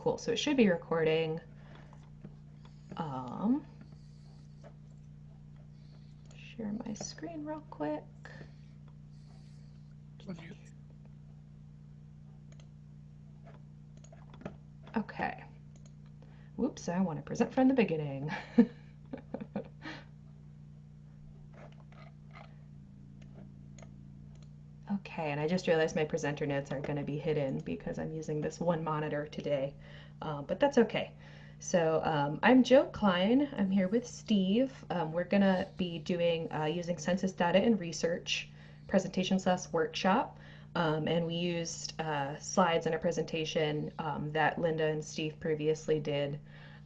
cool. So it should be recording. Um, share my screen real quick. Okay. Whoops, I want to present from the beginning. Okay, and I just realized my presenter notes aren't going to be hidden because I'm using this one monitor today, uh, but that's okay. So um, I'm Joe Klein. I'm here with Steve. Um, we're going to be doing uh, using census data and research presentation slash workshop. Um, and we used uh, slides in a presentation um, that Linda and Steve previously did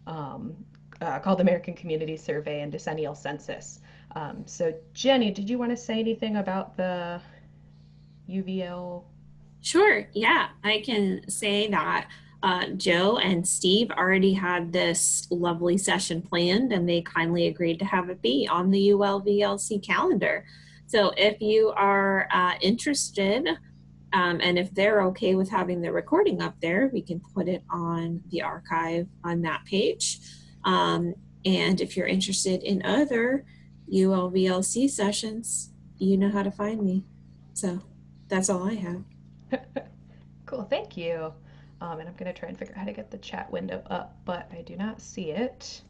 um, uh, called American Community Survey and Decennial Census. Um, so Jenny, did you want to say anything about the UVL? Sure, yeah, I can say that uh, Joe and Steve already had this lovely session planned and they kindly agreed to have it be on the ULVLC calendar. So if you are uh, interested um, and if they're okay with having the recording up there, we can put it on the archive on that page. Um, and if you're interested in other ULVLC sessions, you know how to find me. So that's all I have. cool, thank you. Um, and I'm going to try and figure out how to get the chat window up, but I do not see it.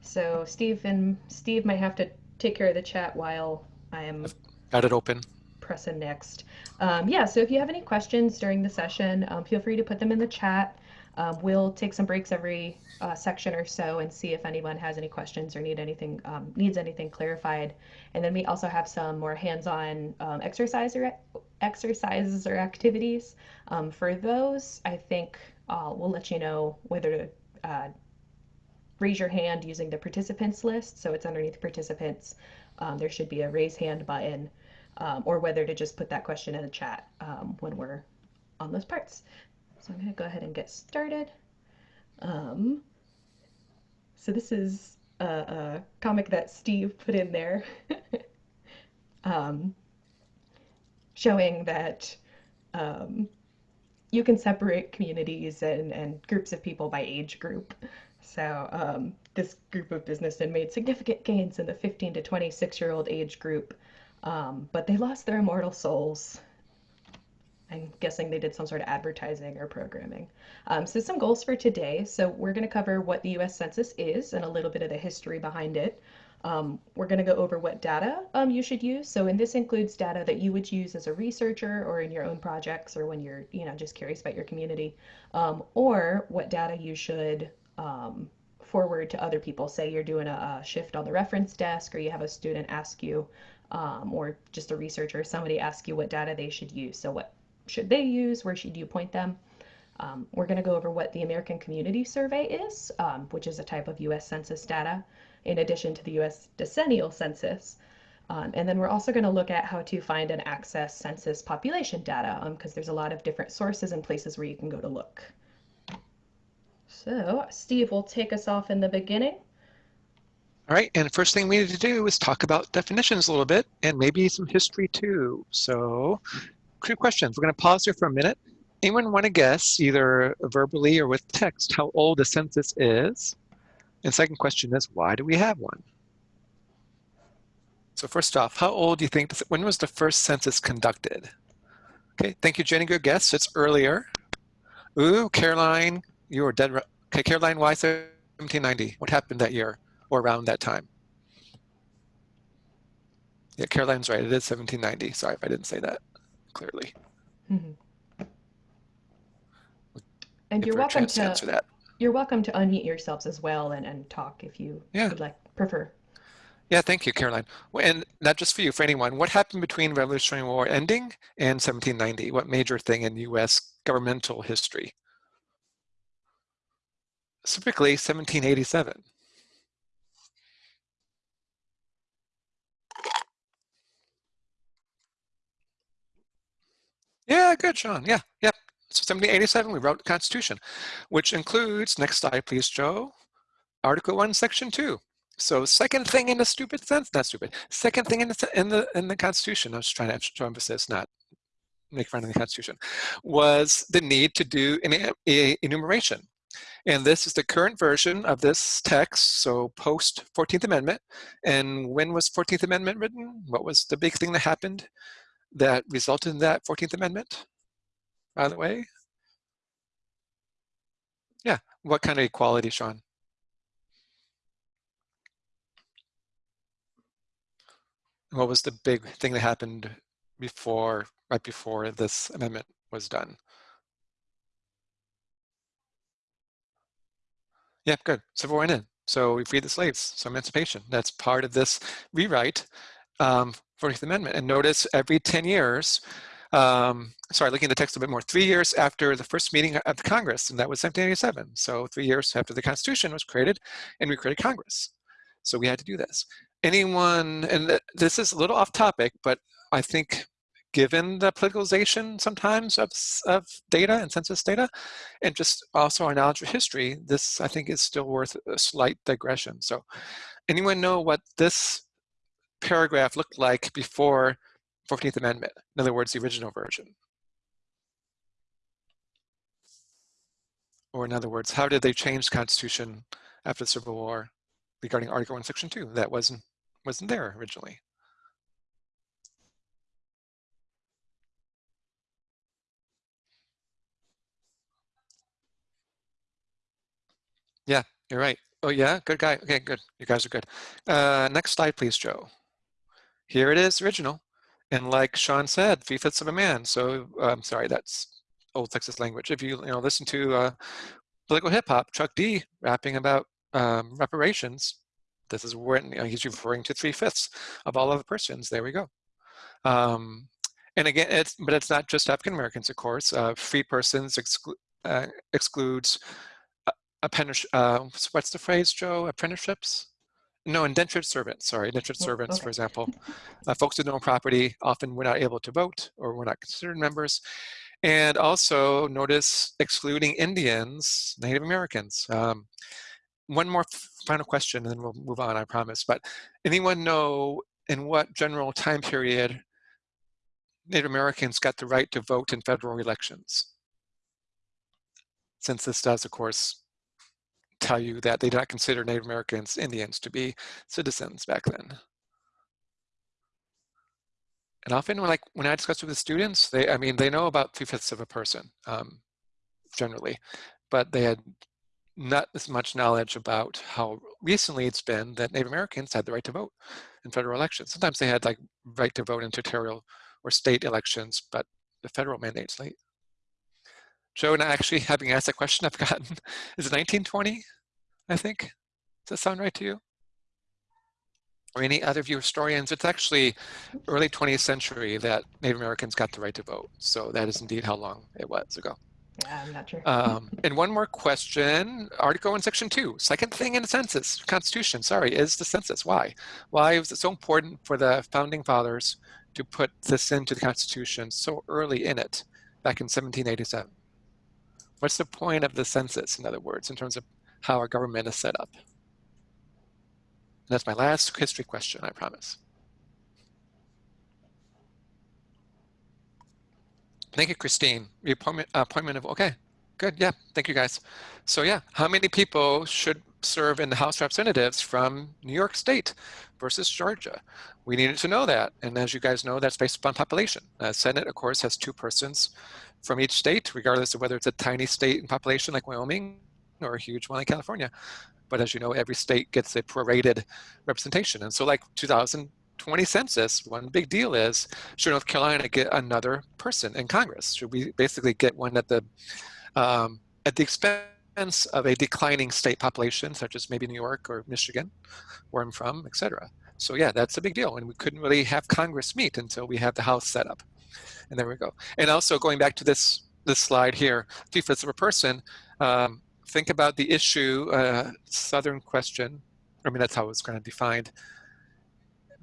So Steve and Steve might have to take care of the chat while I am got it open. Pressing next. Um, yeah, so if you have any questions during the session, um, feel free to put them in the chat. Um, we'll take some breaks every uh, section or so and see if anyone has any questions or need anything um, needs anything clarified. And then we also have some more hands-on um, exercise or exercises or activities. Um, for those, I think uh, we'll let you know whether to uh, raise your hand using the participants list. So it's underneath participants. Um, there should be a raise hand button um, or whether to just put that question in the chat when we're on those parts. So I'm going to go ahead and get started. Um, so this is a, a, comic that Steve put in there um, showing that um, you can separate communities and, and groups of people by age group. So um, this group of businessmen made significant gains in the 15 to 26 year old age group, um, but they lost their immortal souls I'm guessing they did some sort of advertising or programming. Um, so some goals for today. So we're going to cover what the U.S. Census is and a little bit of the history behind it. Um, we're going to go over what data um, you should use. So, and this includes data that you would use as a researcher or in your own projects or when you're, you know, just curious about your community, um, or what data you should um, forward to other people. Say you're doing a, a, shift on the reference desk or you have a student ask you, um, or just a researcher, somebody ask you what data they should use. So what should they use? Where should you point them? Um, we're going to go over what the American Community Survey is, um, which is a type of U.S. Census data, in addition to the U.S. Decennial Census. Um, and then we're also going to look at how to find and access census population data, because um, there's a lot of different sources and places where you can go to look. So Steve will take us off in the beginning. All right, and first thing we need to do is talk about definitions a little bit and maybe some history too. So two questions. We're going to pause here for a minute. Anyone want to guess, either verbally or with text, how old a census is? And second question is, why do we have one? So first off, how old do you think, when was the first census conducted? Okay, thank you, Jenny. Good guess. It's earlier. Ooh, Caroline, you were dead. Okay, Caroline, why 1790? What happened that year or around that time? Yeah, Caroline's right. It is 1790. Sorry if I didn't say that clearly. Mm -hmm. And you're welcome to, to, answer that. You're welcome to unmute yourselves as well and, and talk if you yeah. would like prefer. Yeah, thank you, Caroline. And not just for you, for anyone, what happened between Revolutionary War ending and 1790? What major thing in U.S. governmental history? Specifically, 1787. Yeah, good, Sean. Yeah, yep. So 1787, we wrote the Constitution, which includes, next slide, please, Joe, Article 1, Section 2. So second thing in the stupid sense, not stupid, second thing in the, in the, in the Constitution, I was trying to show emphasis, not make fun of the Constitution, was the need to do an enumeration. And this is the current version of this text, so post 14th Amendment. And when was 14th Amendment written? What was the big thing that happened that resulted in that 14th Amendment, by the way? Yeah, what kind of equality, Sean? What was the big thing that happened before, right before this amendment was done? Yeah, good. Civil War in. So we freed the slaves. So emancipation. That's part of this rewrite, um, 14th Amendment. And notice every 10 years, um, sorry, looking at the text a bit more, three years after the first meeting of the Congress, and that was 1787. So three years after the Constitution was created, and we created Congress. So we had to do this. Anyone, and this is a little off topic, but I think given the politicalization sometimes of, of data and census data, and just also our knowledge of history, this I think is still worth a slight digression. So anyone know what this paragraph looked like before 14th Amendment? In other words, the original version. Or in other words, how did they change the Constitution after the Civil War regarding Article 1, Section 2? That wasn't, wasn't there originally. Yeah, you're right. Oh yeah, good guy. Okay, good. You guys are good. Uh, next slide, please, Joe. Here it is, original. And like Sean said, three fifths of a man. So I'm sorry, that's old Texas language. If you, you know, listen to uh, political hip hop, Chuck D rapping about um, reparations, this is when you know, he's referring to three fifths of all of the persons. There we go. Um, and again, it's but it's not just African Americans, of course. Uh, free persons exclu uh, excludes apprenticeship, uh, what's the phrase, Joe? Apprenticeships? No, indentured servants, sorry, indentured oh, servants, okay. for example. Uh, folks who own property often were not able to vote or were not considered members. And also notice excluding Indians, Native Americans. Um, one more final question and then we'll move on, I promise. But anyone know in what general time period Native Americans got the right to vote in federal elections? Since this does, of course, tell you that they did not consider Native Americans, Indians to be citizens back then. And often when, like, when I discuss with the students, they, I mean, they know about three-fifths of a person, um, generally, but they had not as much knowledge about how recently it's been that Native Americans had the right to vote in federal elections. Sometimes they had like right to vote in territorial or state elections, but the federal mandate's late. Joe and I actually, having asked that question, I've gotten, is it 1920, I think? Does that sound right to you? Or any other of you historians, it's actually early 20th century that Native Americans got the right to vote. So that is indeed how long it was ago. Yeah, I'm not sure. um, and one more question, Article 1, Section two, second thing in the census, Constitution, sorry, is the census. Why? Why was it so important for the Founding Fathers to put this into the Constitution so early in it, back in 1787? What's the point of the census, in other words, in terms of how our government is set up? And that's my last history question, I promise. Thank you, Christine. Appointment, appointment of, okay, good, yeah, thank you guys. So yeah, how many people should serve in the House Representatives from New York State versus Georgia? We needed to know that, and as you guys know, that's based upon population. Uh, Senate, of course, has two persons from each state, regardless of whether it's a tiny state in population like Wyoming or a huge one like California. But as you know, every state gets a prorated representation. And so like 2020 census, one big deal is, should North Carolina get another person in Congress? Should we basically get one at the, um, at the expense of a declining state population, such as maybe New York or Michigan, where I'm from, et cetera. So yeah, that's a big deal. And we couldn't really have Congress meet until we have the House set up. And there we go. And also going back to this, this slide here, three-fifths of a person, um, think about the issue, uh, Southern question, I mean, that's how it was kind of defined.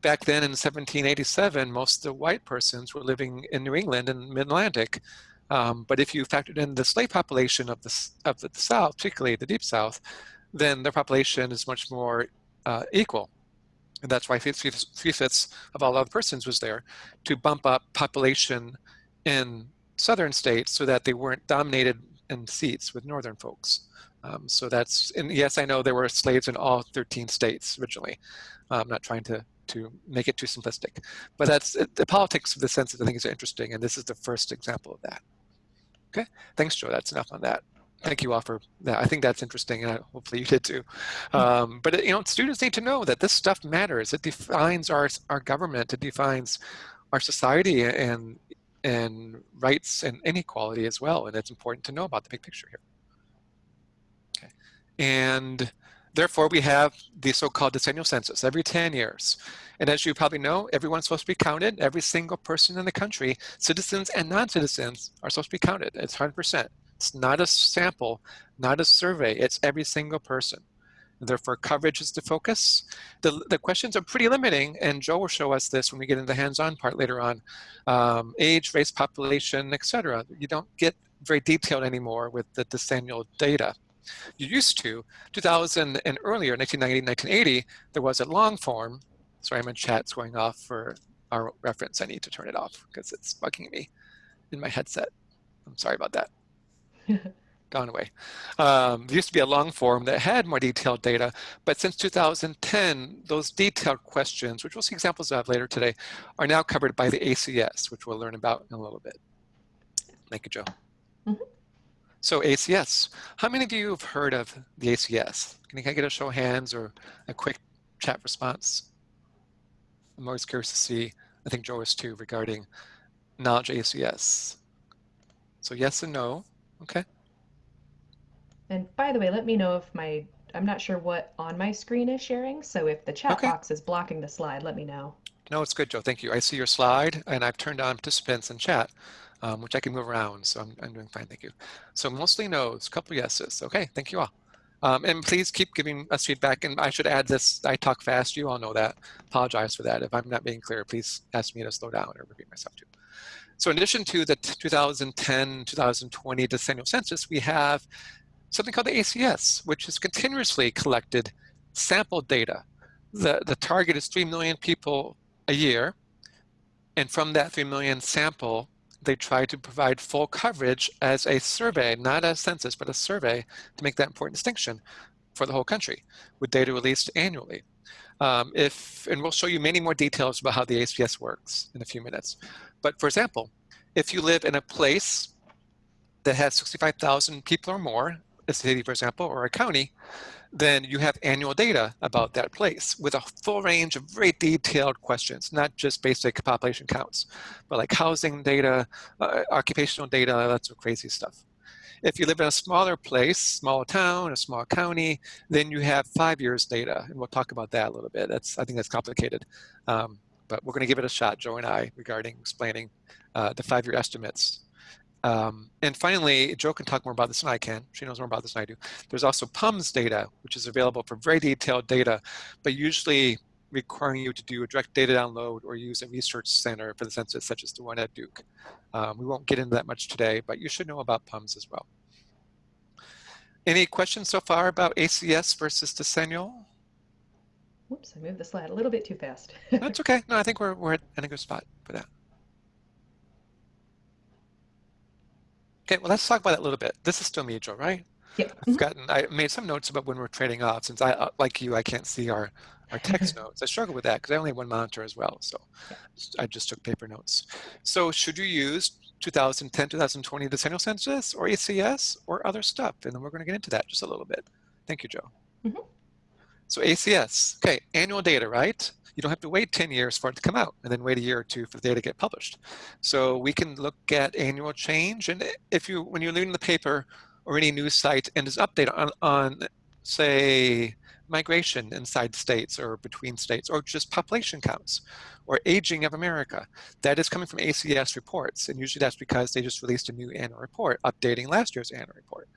Back then in 1787, most of the white persons were living in New England and mid-Atlantic. Um, but if you factored in the slave population of the, of the South, particularly the Deep South, then their population is much more uh, equal. And that's why three-fifths of all other persons was there to bump up population in southern states so that they weren't dominated in seats with northern folks. Um, so that's, and yes, I know there were slaves in all 13 states originally. I'm not trying to, to make it too simplistic, but that's the politics of the census I think is interesting. And this is the first example of that. Okay, thanks, Joe. That's enough on that. Thank you all for that. I think that's interesting, and hopefully you did too. Um, but you know, students need to know that this stuff matters. It defines our our government. It defines our society and and rights and inequality as well. And it's important to know about the big picture here. Okay. And therefore, we have the so-called decennial census every 10 years. And as you probably know, everyone's supposed to be counted. Every single person in the country, citizens and non-citizens, are supposed to be counted. It's 100%. It's not a sample, not a survey. It's every single person. Therefore, coverage is the focus. The, the questions are pretty limiting, and Joe will show us this when we get into the hands-on part later on. Um, age, race, population, etc. You don't get very detailed anymore with the decennial data. You used to, 2000 and earlier, 1990, 1980, there was a long form. Sorry, my chat's going off for our reference. I need to turn it off because it's bugging me in my headset. I'm sorry about that. gone away. Um, there used to be a long form that had more detailed data, but since 2010, those detailed questions, which we'll see examples of later today, are now covered by the ACS, which we'll learn about in a little bit. Thank you, Joe. Mm -hmm. So ACS, how many of you have heard of the ACS? Can I get a show of hands or a quick chat response? I'm always curious to see, I think Joe is too, regarding knowledge ACS. So yes and no, okay. And by the way, let me know if my, I'm not sure what on my screen is sharing. So if the chat okay. box is blocking the slide, let me know. No, it's good, Joe. Thank you. I see your slide and I've turned on participants and chat, um, which I can move around. So I'm, I'm doing fine. Thank you. So mostly no's, a couple yeses. Okay. Thank you all. Um, and please keep giving us feedback. And I should add this, I talk fast. You all know that. Apologize for that. If I'm not being clear, please ask me to slow down or repeat myself too. So in addition to the 2010-2020 decennial census, we have something called the ACS, which is continuously collected sample data. The, the target is 3 million people a year. And from that 3 million sample, they try to provide full coverage as a survey, not a census, but a survey to make that important distinction for the whole country with data released annually. Um, if, and we'll show you many more details about how the ACS works in a few minutes. But for example, if you live in a place that has 65,000 people or more, a city, for example, or a county, then you have annual data about that place with a full range of very detailed questions, not just basic population counts, but like housing data, uh, occupational data, lots of crazy stuff. If you live in a smaller place, small town, a small county, then you have five years data, and we'll talk about that a little bit. That's I think that's complicated, um, but we're going to give it a shot, Joe and I, regarding explaining uh, the five-year estimates um, and finally, Joe can talk more about this than I can. She knows more about this than I do. There's also PUMS data, which is available for very detailed data, but usually requiring you to do a direct data download or use a research center for the census, such as the one at Duke. Um, we won't get into that much today, but you should know about PUMS as well. Any questions so far about ACS versus decennial? Whoops, I moved the slide a little bit too fast. That's okay. No, I think we're, we're in a good spot for that. Okay, well, let's talk about that a little bit. This is still me, Joe, right? Yeah. I've mm-hmm. gotten, I made some notes about when we're trading off since I, uh, like you, I can't see our, our text notes. I struggle with that because I only have one monitor as well. So I just took paper notes. So should you use 2010, 2020 decennial census or ACS or other stuff? And then we're going to get into that just a little bit. Thank you, Joe. Mm -hmm. So ACS, okay, annual data, right? You don't have to wait 10 years for it to come out and then wait a year or two for the data to get published. So we can look at annual change. And if you, when you're reading the paper or any news site and there's update on, on say, migration inside states or between states or just population counts or aging of America. That is coming from ACS reports. And usually that's because they just released a new annual report updating last year's annual report.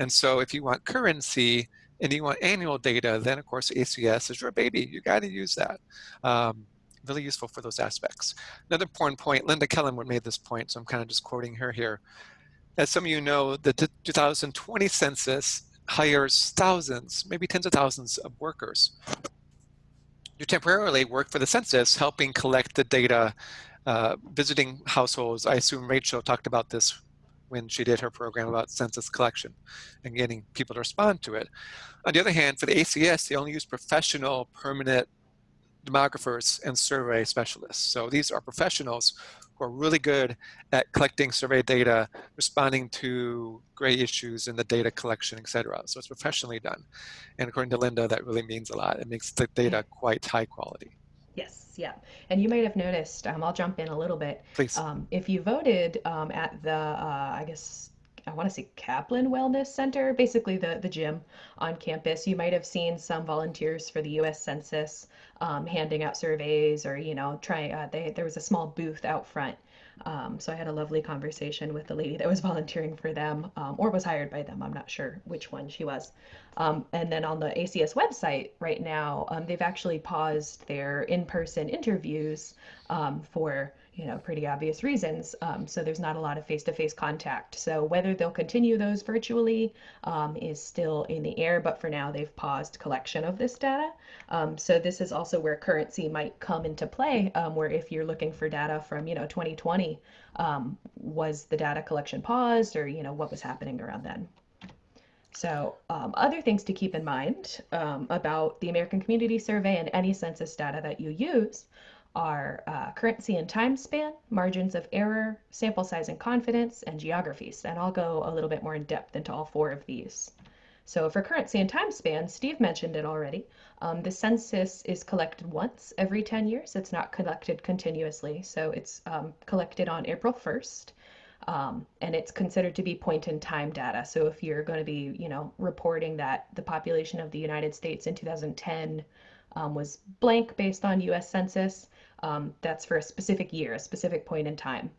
And so if you want currency, and you want annual data, then of course ACS is your baby. You got to use that. Um, really useful for those aspects. Another important point, Linda Kellen would made this point, so I'm kind of just quoting her here. As some of you know, the 2020 census hires thousands, maybe tens of thousands of workers You temporarily work for the census, helping collect the data, uh, visiting households. I assume Rachel talked about this when she did her program about census collection and getting people to respond to it. On the other hand, for the ACS, they only use professional permanent demographers and survey specialists. So these are professionals who are really good at collecting survey data, responding to gray issues in the data collection, et cetera. So it's professionally done. And according to Linda, that really means a lot. It makes the data quite high quality. Yes, yeah. And you might have noticed, um, I'll jump in a little bit. Please. Um, if you voted um, at the, uh, I guess, I want to say Kaplan Wellness Center, basically the, the gym on campus, you might have seen some volunteers for the US Census um, handing out surveys or, you know, trying, uh, they, there was a small booth out front. Um, so I had a lovely conversation with the lady that was volunteering for them um, or was hired by them. I'm not sure which one she was. Um, and then on the ACS website right now, um, they've actually paused their in-person interviews um, for you know pretty obvious reasons. Um, so there's not a lot of face-to-face contact. So whether they'll continue those virtually um, is still in the air. But for now, they've paused collection of this data. Um, so this is also where currency might come into play. where if you're looking for data from you know 2020, was the data collection paused, or you know what was happening around then? So um, other things to keep in mind um, about the American Community Survey and any census data that you use are uh, currency and time span, margins of error, sample size and confidence, and geographies. And I'll go a little bit more in depth into all four of these. So for currency and time span, Steve mentioned it already. Um, the census is collected once every 10 years. It's not collected continuously. So it's um, collected on April 1st. Um, and it's considered to be point in time data. So if you're going to be, you know, reporting that the population of the United States in 2010 um, was blank based on U.S. Census, um, that's for a specific year, a specific point in time,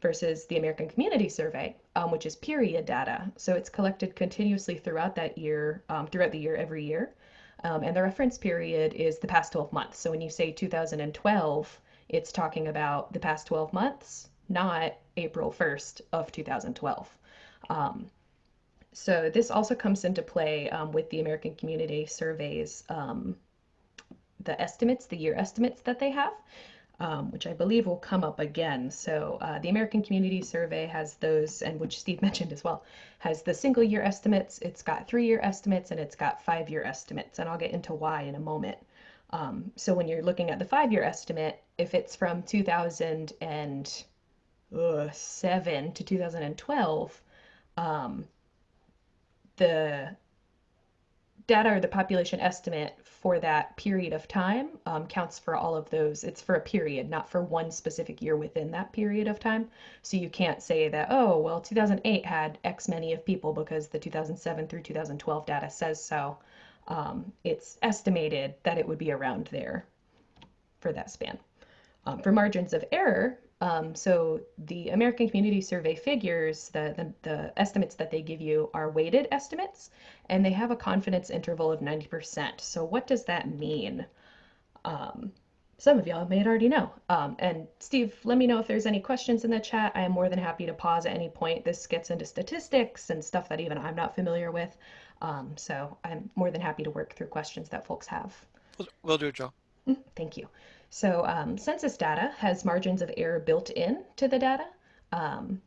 versus the American Community Survey, um, which is period data. So it's collected continuously throughout that year, um, throughout the year, every year. Um, and the reference period is the past 12 months. So when you say 2012, it's talking about the past 12 months, not April 1st of 2012. Um, so this also comes into play um, with the American Community Surveys, um, the estimates, the year estimates that they have, um, which I believe will come up again. So uh, the American Community Survey has those, and which Steve mentioned as well, has the single year estimates, it's got three year estimates, and it's got five year estimates, and I'll get into why in a moment. Um, so when you're looking at the five year estimate, if it's from 2000 and uh, 7 to 2012, um, the data or the population estimate for that period of time um, counts for all of those. It's for a period, not for one specific year within that period of time. So you can't say that, oh, well, 2008 had X many of people because the 2007 through 2012 data says so. Um, it's estimated that it would be around there for that span. Um, for margins of error, um, so the American Community Survey figures, the, the, the, estimates that they give you are weighted estimates, and they have a confidence interval of 90%. So what does that mean? Um, some of y'all may already know. Um, and Steve, let me know if there's any questions in the chat. I am more than happy to pause at any point. This gets into statistics and stuff that even I'm not familiar with. Um, so I'm more than happy to work through questions that folks have. We'll, do it, Joe. Mm, thank you. So um, census data has margins of error built in to the data. Um,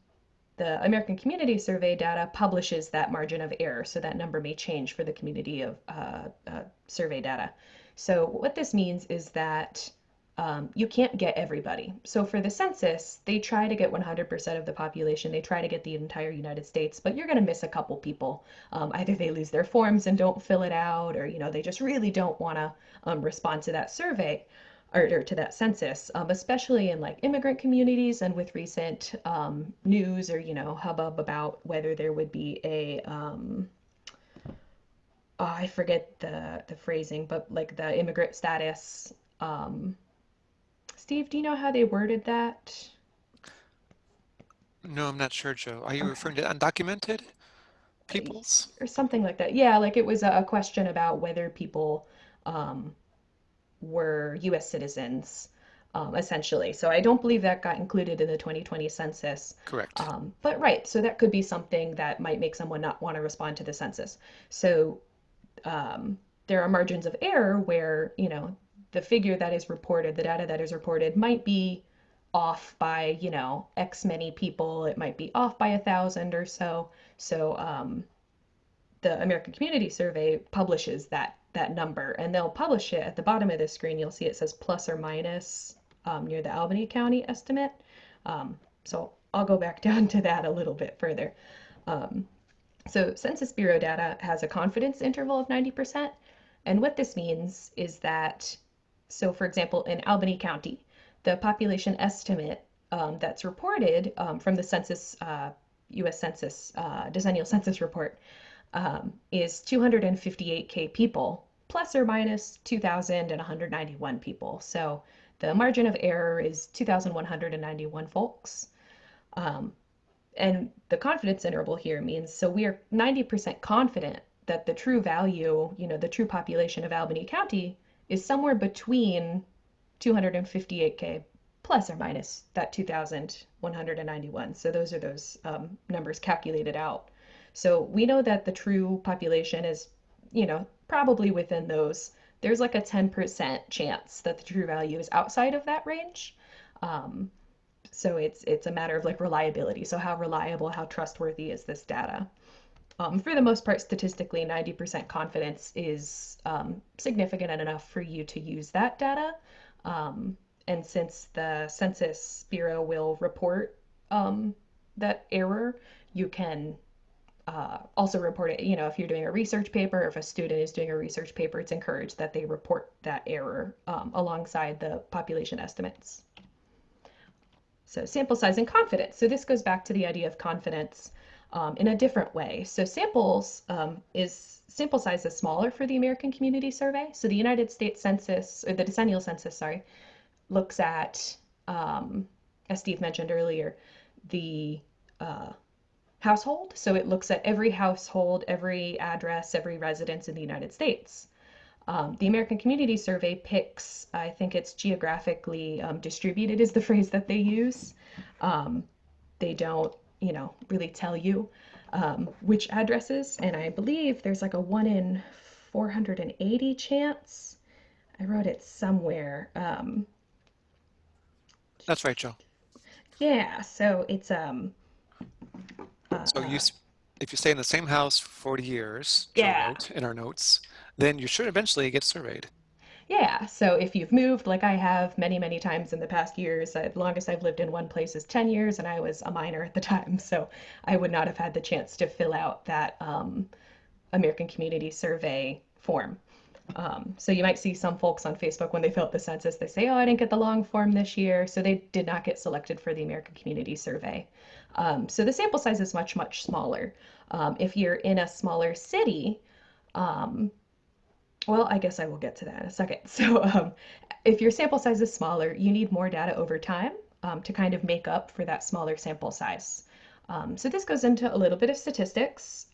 the American Community Survey data publishes that margin of error, so that number may change for the community of uh, uh, survey data. So what this means is that um, you can't get everybody. So for the census, they try to get 100% of the population. They try to get the entire United States, but you're going to miss a couple people. Um, either they lose their forms and don't fill it out, or you know they just really don't want to um, respond to that survey or, or to that census, um, especially in like immigrant communities and with recent um, news or you know hubbub about whether there would be a um, oh, I forget the the phrasing, but like the immigrant status. Um, Steve, do you know how they worded that? No, I'm not sure, Joe. Are you okay. referring to undocumented peoples? Or something like that. Yeah, like it was a question about whether people um, were US citizens, um, essentially. So I don't believe that got included in the 2020 census. Correct. Um, but right, so that could be something that might make someone not want to respond to the census. So um, there are margins of error where, you know, the figure that is reported, the data that is reported might be off by, you know, X many people. It might be off by a thousand or so. So um, the American Community Survey publishes that that number, and they'll publish it at the bottom of the screen. You'll see it says plus or minus um, near the Albany County estimate. Um, so I'll go back down to that a little bit further. Um, so Census Bureau data has a confidence interval of 90%. And what this means is that, so for example, in Albany County, the population estimate um, that's reported um, from the census, uh, US Census, uh, decennial census report um, is 258K people, plus or minus 2,191 people. So the margin of error is 2,191 folks. Um, and the confidence interval here means so we are 90% confident that the true value, you know, the true population of Albany County is somewhere between 258K plus or minus that 2,191. So those are those um, numbers calculated out. So we know that the true population is, you know, probably within those. There's like a 10% chance that the true value is outside of that range. Um, so it's it's a matter of like reliability. So how reliable, how trustworthy is this data? Um, for the most part, statistically, 90% confidence is um, significant enough for you to use that data. Um, and since the Census Bureau will report um, that error, you can uh, also report it. You know, if you're doing a research paper, if a student is doing a research paper, it's encouraged that they report that error um, alongside the population estimates. So sample size and confidence. So this goes back to the idea of confidence um, in a different way. So samples um, is sample size is smaller for the American Community Survey. So the United States Census, or the decennial census, sorry, looks at, um, as Steve mentioned earlier, the uh, household. So it looks at every household, every address, every residence in the United States. Um, the American Community Survey picks, I think it's geographically um, distributed is the phrase that they use. Um, they don't, you know, really tell you um, which addresses, and I believe there's like a one in 480 chance. I wrote it somewhere. Um, That's right, Joe. yeah, so it's um. So you, uh, if you stay in the same house for 40 years, Yeah. in our notes, then you should eventually get surveyed. Yeah, so if you've moved like I have many, many times in the past years, the longest I've lived in one place is 10 years, and I was a minor at the time, so I would not have had the chance to fill out that um, American Community Survey form. Um, so you might see some folks on Facebook when they fill out the census, they say, oh, I didn't get the long form this year, so they did not get selected for the American Community Survey. Um, so the sample size is much, much smaller. Um, if you're in a smaller city, um, well, I guess I will get to that in a second. So um, if your sample size is smaller, you need more data over time um, to kind of make up for that smaller sample size. Um, so this goes into a little bit of statistics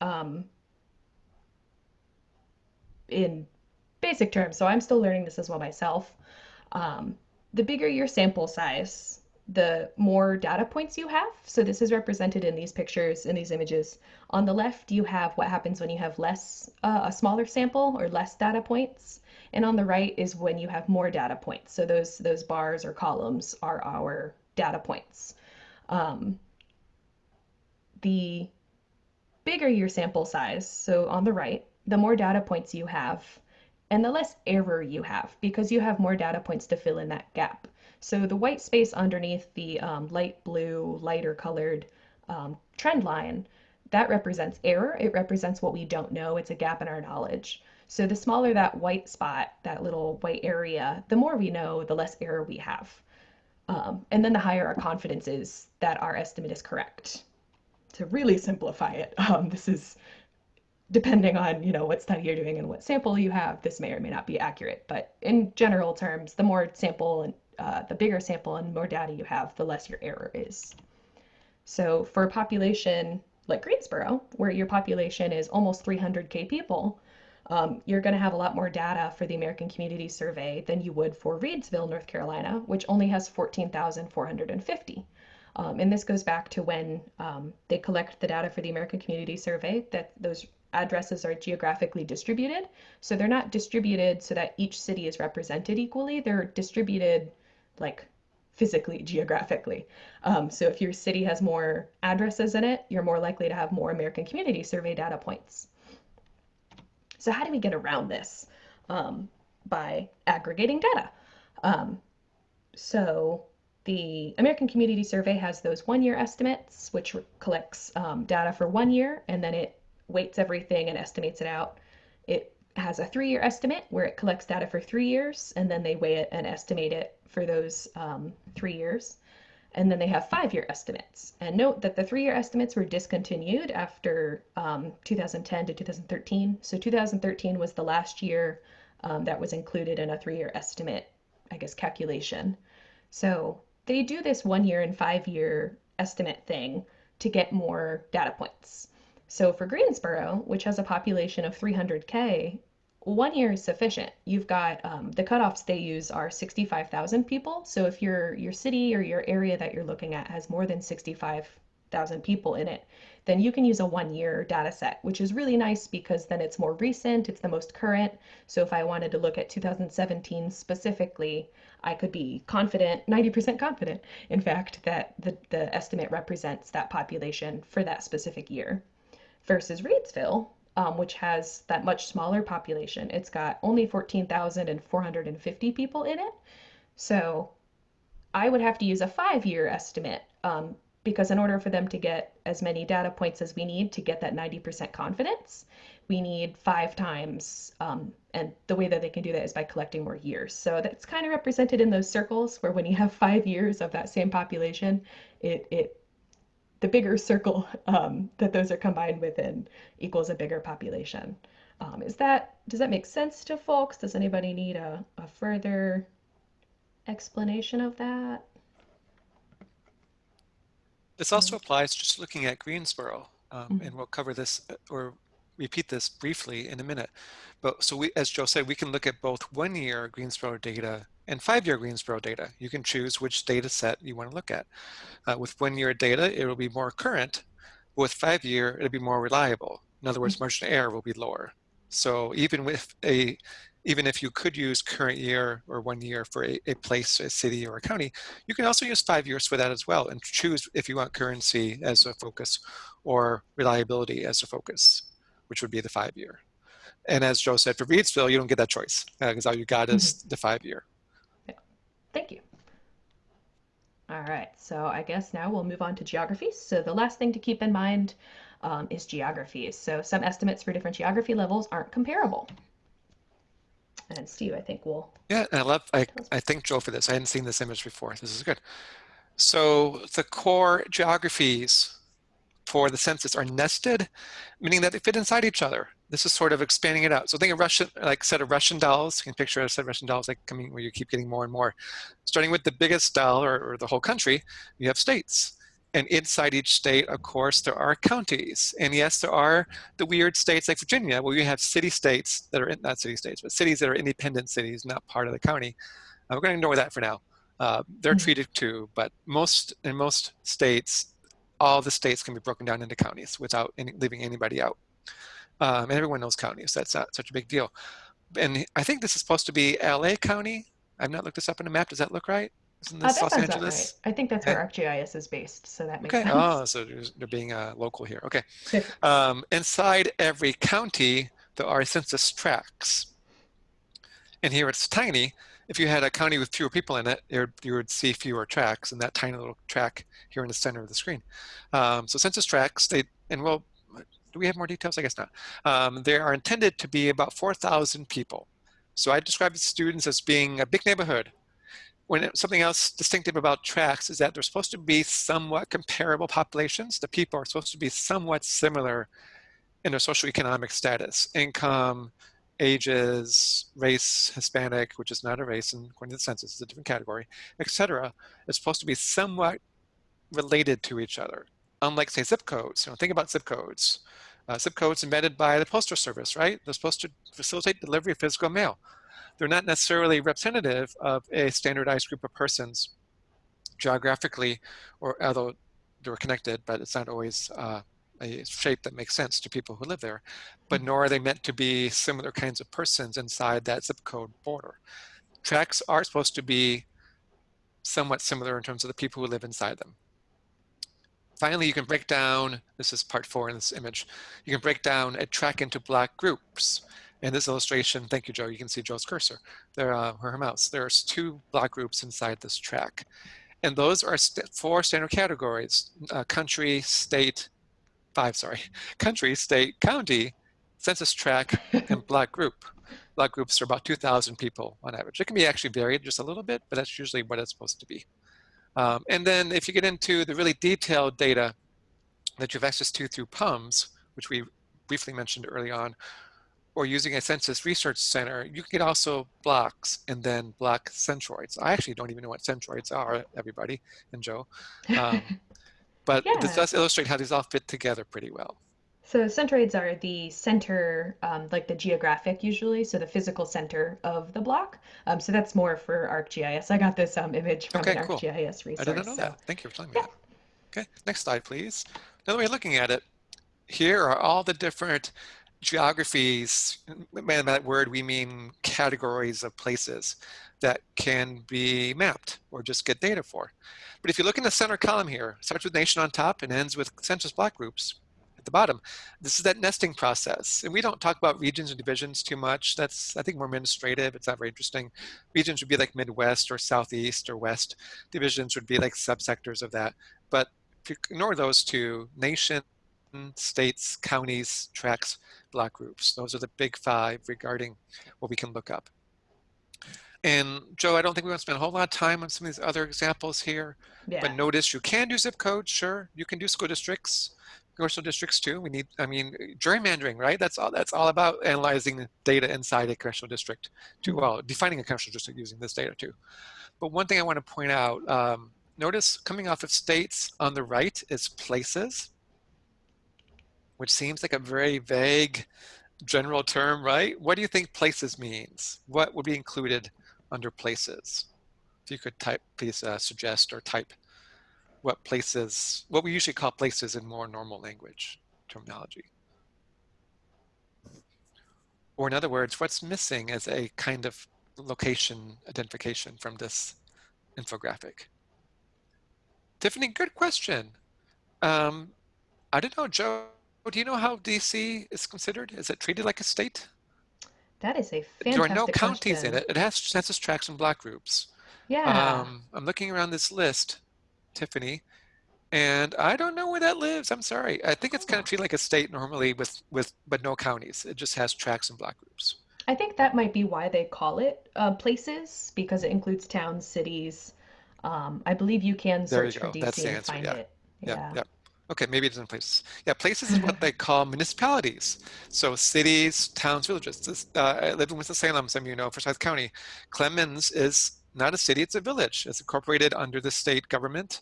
in basic terms. So I'm still learning this as well myself. The bigger your sample size, the more data points you have. So this is represented in these pictures, in these images. On the left, you have what happens when you have less, uh, a smaller sample or less data points. And on the right is when you have more data points. So those, those bars or columns are our data points. Um, the bigger your sample size, so on the right, the more data points you have and the less error you have because you have more data points to fill in that gap. So the white space underneath the um, light blue, lighter colored um, trend line, that represents error. It represents what we don't know. It's a gap in our knowledge. So the smaller that white spot, that little white area, the more we know, the less error we have. Um, and then the higher our confidence is that our estimate is correct. To really simplify it, um, this is depending on you know what study you're doing and what sample you have, this may or may not be accurate. But in general terms, the more sample and uh, the bigger sample and more data you have, the less your error is. So for a population like Greensboro, where your population is almost 300k people, um, you're going to have a lot more data for the American Community Survey than you would for Reidsville, North Carolina, which only has 14,450. Um, and this goes back to when um, they collect the data for the American Community Survey, that those addresses are geographically distributed. So they're not distributed so that each city is represented equally. They're distributed like physically, geographically. Um, so if your city has more addresses in it, you're more likely to have more American Community Survey data points. So how do we get around this? Um, by aggregating data. Um, so the American Community Survey has those one-year estimates, which collects um, data for one year, and then it weights everything and estimates it out. It has a three-year estimate where it collects data for three years, and then they weigh it and estimate it for those um, three years. And then they have five-year estimates. And note that the three-year estimates were discontinued after um, 2010 to 2013. So 2013 was the last year um, that was included in a three-year estimate, I guess, calculation. So they do this one-year and five-year estimate thing to get more data points. So for Greensboro, which has a population of 300K, one year is sufficient. You've got um, the cutoffs they use are 65,000 people. So if your your city or your area that you're looking at has more than 65,000 people in it, then you can use a one year data set, which is really nice because then it's more recent, it's the most current. So if I wanted to look at 2017 specifically, I could be confident, 90% confident, in fact, that the, the estimate represents that population for that specific year. Versus Reidsville, um, which has that much smaller population. It's got only 14,450 people in it. So I would have to use a five year estimate um, because in order for them to get as many data points as we need to get that 90% confidence, we need five times. Um, and the way that they can do that is by collecting more years. So that's kind of represented in those circles where when you have five years of that same population, it, it the bigger circle um, that those are combined within equals a bigger population. Um, is that, does that make sense to folks? Does anybody need a, a further explanation of that? This also applies just looking at Greensboro, um, Mhm. and we'll cover this uh, or repeat this briefly in a minute. But so we, as Joe said, we can look at both one year Greensboro data and five-year Greensboro data. You can choose which data set you want to look at. Uh, with one-year data, it will be more current. With five-year, it'll be more reliable. In other words, margin of error will be lower. So even with a, even if you could use current year or one year for a, a place, a city, or a county, you can also use five years for that as well and choose if you want currency as a focus or reliability as a focus, which would be the five year. And as Joe said, for Reidsville, you don't get that choice because uh, all you got is the five year. Thank you. All right, so I guess now we'll move on to geographies. So the last thing to keep in mind um, is geographies. So some estimates for different geography levels aren't comparable. And Steve, I think we'll. Yeah, I love, I, I thank Joe for this. I hadn't seen this image before. This is good. So the core geographies for the census are nested, meaning that they fit inside each other. This is sort of expanding it out. So think of Russian, like set of Russian dolls. You can picture a set of Russian dolls like coming where you keep getting more and more. Starting with the biggest doll or, or the whole country, you have states. And inside each state, of course, there are counties. And yes, there are the weird states like Virginia, where you have city states that are, in, not city states, but cities that are independent cities, not part of the county. Uh, we're going to ignore that for now. Uh, they're mm -hmm. treated too, but most in most states, all the states can be broken down into counties without any, leaving anybody out. Um, and everyone knows counties. That's not such a big deal. And I think this is supposed to be LA County. I've not looked this up on a map. Does that look right? Isn't this uh, Los Angeles? Right. I think that's where ArcGIS is based, so that makes okay. sense. Oh, so they're being uh, local here. Okay. um, inside every county, there are census tracts. And here it's tiny, if you had a county with fewer people in it, you would see fewer tracts in that tiny little tract here in the center of the screen. Um, so census tracts, they, and well, do we have more details? I guess not. Um, they are intended to be about 4,000 people. So I describe students as being a big neighborhood. When it, something else distinctive about tracts is that they're supposed to be somewhat comparable populations. The people are supposed to be somewhat similar in their socioeconomic status, income, ages, race, Hispanic, which is not a race and according to the census, it's a different category, etc., is supposed to be somewhat related to each other. Unlike, say, zip codes. You know, think about zip codes. Uh, zip codes invented by the Postal Service, right? They're supposed to facilitate delivery of physical mail. They're not necessarily representative of a standardized group of persons geographically, or although they're connected, but it's not always uh, a shape that makes sense to people who live there, but mm-hmm. nor are they meant to be similar kinds of persons inside that zip code border. Tracts are supposed to be somewhat similar in terms of the people who live inside them. Finally, you can break down, this is part four in this image, you can break down a tract into block groups. In this illustration, thank you, Joe, you can see Joe's cursor, there, uh, her mouse. There's two block groups inside this tract. And those are st four standard categories, uh, country, state, five, sorry, country, state, county, census tract, and block group. Block groups are about 2,000 people on average. It can be actually varied just a little bit, but that's usually what it's supposed to be. Um, and then if you get into the really detailed data that you have access to through PUMS, which we briefly mentioned early on, or using a census research center, you can get also blocks and then block centroids. I actually don't even know what centroids are, everybody, and Joe. Um, but yeah. this does illustrate how these all fit together pretty well. So centroids are the center, um, like the geographic usually, so the physical center of the block. Um, so that's more for ArcGIS. I got this um, image from okay, an cool. ArcGIS resource. I didn't know so. that. Thank you for telling me yeah. that. Okay, next slide, please. Another way of looking at it, here are all the different geographies, by that word we mean categories of places that can be mapped or just get data for. But if you look in the center column here, starts with nation on top and ends with census block groups at the bottom. This is that nesting process. And we don't talk about regions and divisions too much. That's, I think, more administrative. It's not very interesting. Regions would be like Midwest or Southeast or West. Divisions would be like subsectors of that. But if you ignore those two, nation, states, counties, tracts, block groups. Those are the big five regarding what we can look up. And Joe, I don't think we want to spend a whole lot of time on some of these other examples here, yeah. but notice you can do zip codes, sure. You can do school districts, commercial districts too. We need, I mean, gerrymandering, right? That's all. That's all about analyzing data inside a commercial district too. Mm-hmm. Well, defining a commercial district using this data too. But one thing I want to point out, um, notice coming off of states on the right is places, which seems like a very vague general term, right? What do you think places means? What would be included under places? If you could type, please uh, suggest or type what places, what we usually call places in more normal language terminology. Or in other words, what's missing as a kind of location identification from this infographic? Tiffany, good question. Um, I don't know, Joe, do you know how DC is considered? Is it treated like a state? That is a fantastic There are no counties in it. It has census tracts and block groups. Yeah. Um, I'm looking around this list Tiffany. And I don't know where that lives. I'm sorry. I think it's kind of treated like a state normally with, with but no counties. It just has tracts and block groups. I think that might be why they call it uh, places because it includes towns, cities. Um, I believe you can search you for. DC and find Yeah. it. Yeah. Yeah. yeah. Okay, maybe it's in places. Yeah, places is what they call municipalities. So cities, towns, villages. This, uh, I live in Winston-Salem, some of you know, Forsyth County. Clemmons is not a city, it's a village. It's incorporated under the state government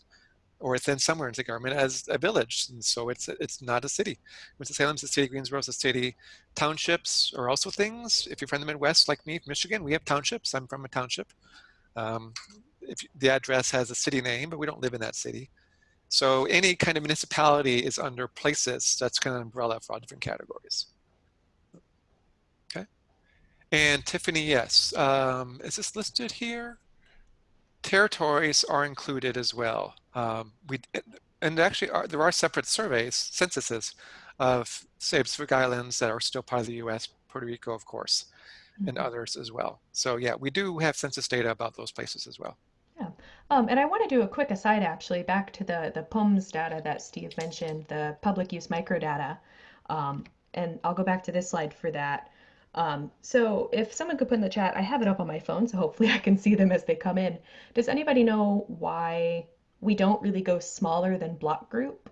or within somewhere in the government as a village. And so it's it's not a city. Winston-Salem's a city, Greensboro's a city. Townships are also things. If you're from the Midwest, like me, Michigan, we have townships. I'm from a township. Um, if the address has a city name, but we don't live in that city. So any kind of municipality is under places. That's kind of an umbrella for all different categories. Okay. And Tiffany, yes. Um, is this listed here? Territories are included as well. Um, we and actually are, there are separate surveys, censuses of say Pacific Islands that are still part of the U.S., Puerto Rico, of course, mm -hmm. and mm-hmm. others as well. So yeah, we do have census data about those places as well. Yeah, um, and I want to do a quick aside actually back to the the PUMS data that Steve mentioned, the public use microdata, um, and I'll go back to this slide for that. Um, so if someone could put in the chat, I have it up on my phone, so hopefully I can see them as they come in. Does anybody know why we don't really go smaller than block group?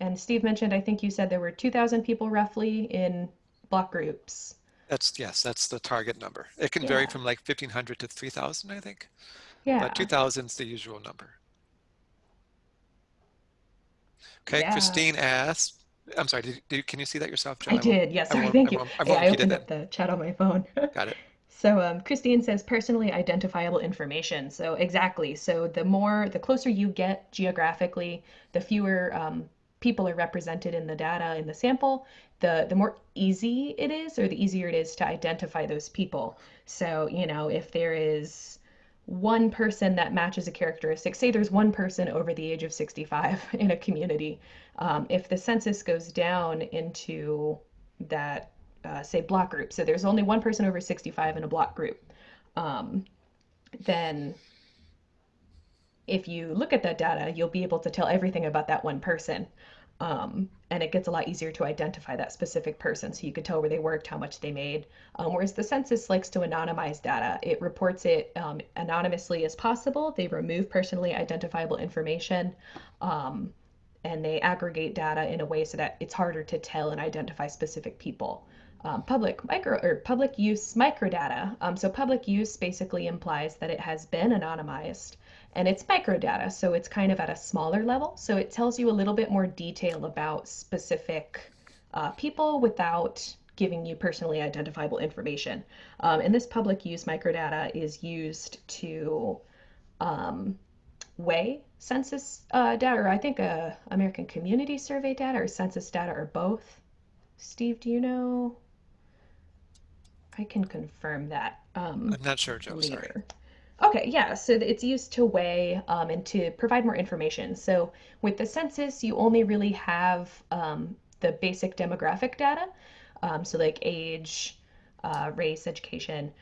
And Steve mentioned, I think you said there were 2,000 people roughly in block groups. That's, yes, that's the target number. It can yeah. vary from like 1,500 to 3,000, I think. Yeah. But 2,000 is the usual number. Okay, yeah. Christine asked, I'm sorry, did, did, can you see that yourself, Jen? I, I did, yes. Sorry, thank you. I, yeah, I opened up the chat on my phone. Got it. So um, Christine says personally identifiable information. So exactly. So the more, the closer you get geographically, the fewer um, people are represented in the data in the sample, the the more easy it is, or the easier it is to identify those people. So you know if there is one person that matches a characteristic. Say there's one person over the age of 65 in a community. Um, if the census goes down into that, uh, say, block group, so there's only one person over 65 in a block group, um, then if you look at that data, you'll be able to tell everything about that one person. Um, and it gets a lot easier to identify that specific person. So you could tell where they worked, how much they made. Um, whereas the census likes to anonymize data. It reports it um, anonymously as possible. They remove personally identifiable information. Um, and they aggregate data in a way so that it's harder to tell and identify specific people. Um, public micro or public use microdata. Um, so public use basically implies that it has been anonymized and it's microdata, so it's kind of at a smaller level. So it tells you a little bit more detail about specific uh, people without giving you personally identifiable information. Um, and this public use microdata is used to um, weigh census uh, data, or I think uh, American Community Survey data or census data, or both. Steve, do you know? I can confirm that. Um, I'm not sure, Joe. later. Sorry. Okay, yeah, so it's used to weigh um, and to provide more information. So with the census, you only really have um, the basic demographic data, um, so like age, uh, race, education.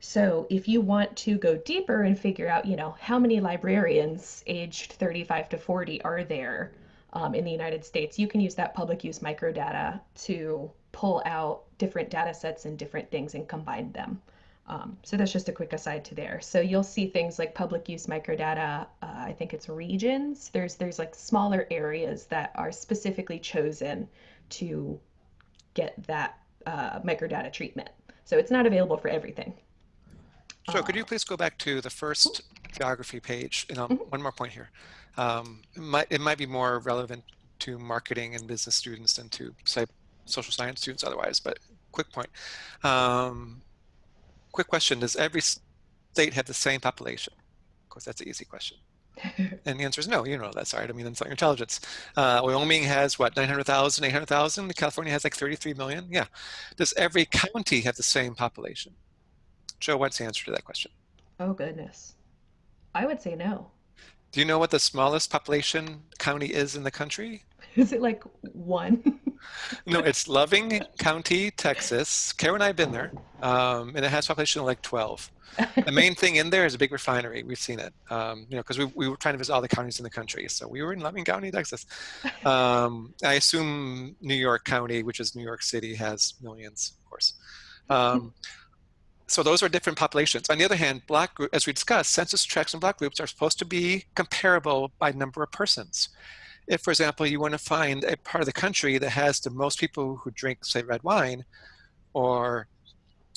So if you want to go deeper and figure out, you know, how many librarians aged 35 to 40 are there um, in the United States, you can use that public use microdata to pull out different data sets and different things and combine them. Um, so that's just a quick aside to there. So you'll see things like public use microdata. Uh, I think it's regions. There's there's like smaller areas that are specifically chosen to get that uh, microdata treatment. So it's not available for everything. So could you please go back to the first geography page? And um, Mhm. one more point here. Um, it, might, it might be more relevant to marketing and business students than to say social science students otherwise, but quick point. Um, quick question, does every state have the same population? Of course, that's an easy question. And the answer is no, you know that, sorry, I mean insult your intelligence. Uh, Wyoming has what, 900,000, 800,000? California has like 33 million? Yeah. Does every county have the same population? Joe, what's the answer to that question? oh goodness, I would say no. Do you know what the smallest population county is in the country? Is it like one? No, it's Loving County, Texas. Karen and I have been there, um, and it has population of like 12. The main thing in there is a big refinery. We've seen it, um, you know, because we, we were trying to visit all the counties in the country. So we were in Loving County, Texas. Um, I assume New York County, which is New York City, has millions, of course. Um, so those are different populations. On the other hand, block group, as we discussed, census tracts and block groups are supposed to be comparable by number of persons. If, for example, you want to find a part of the country that has the most people who drink, say, red wine, or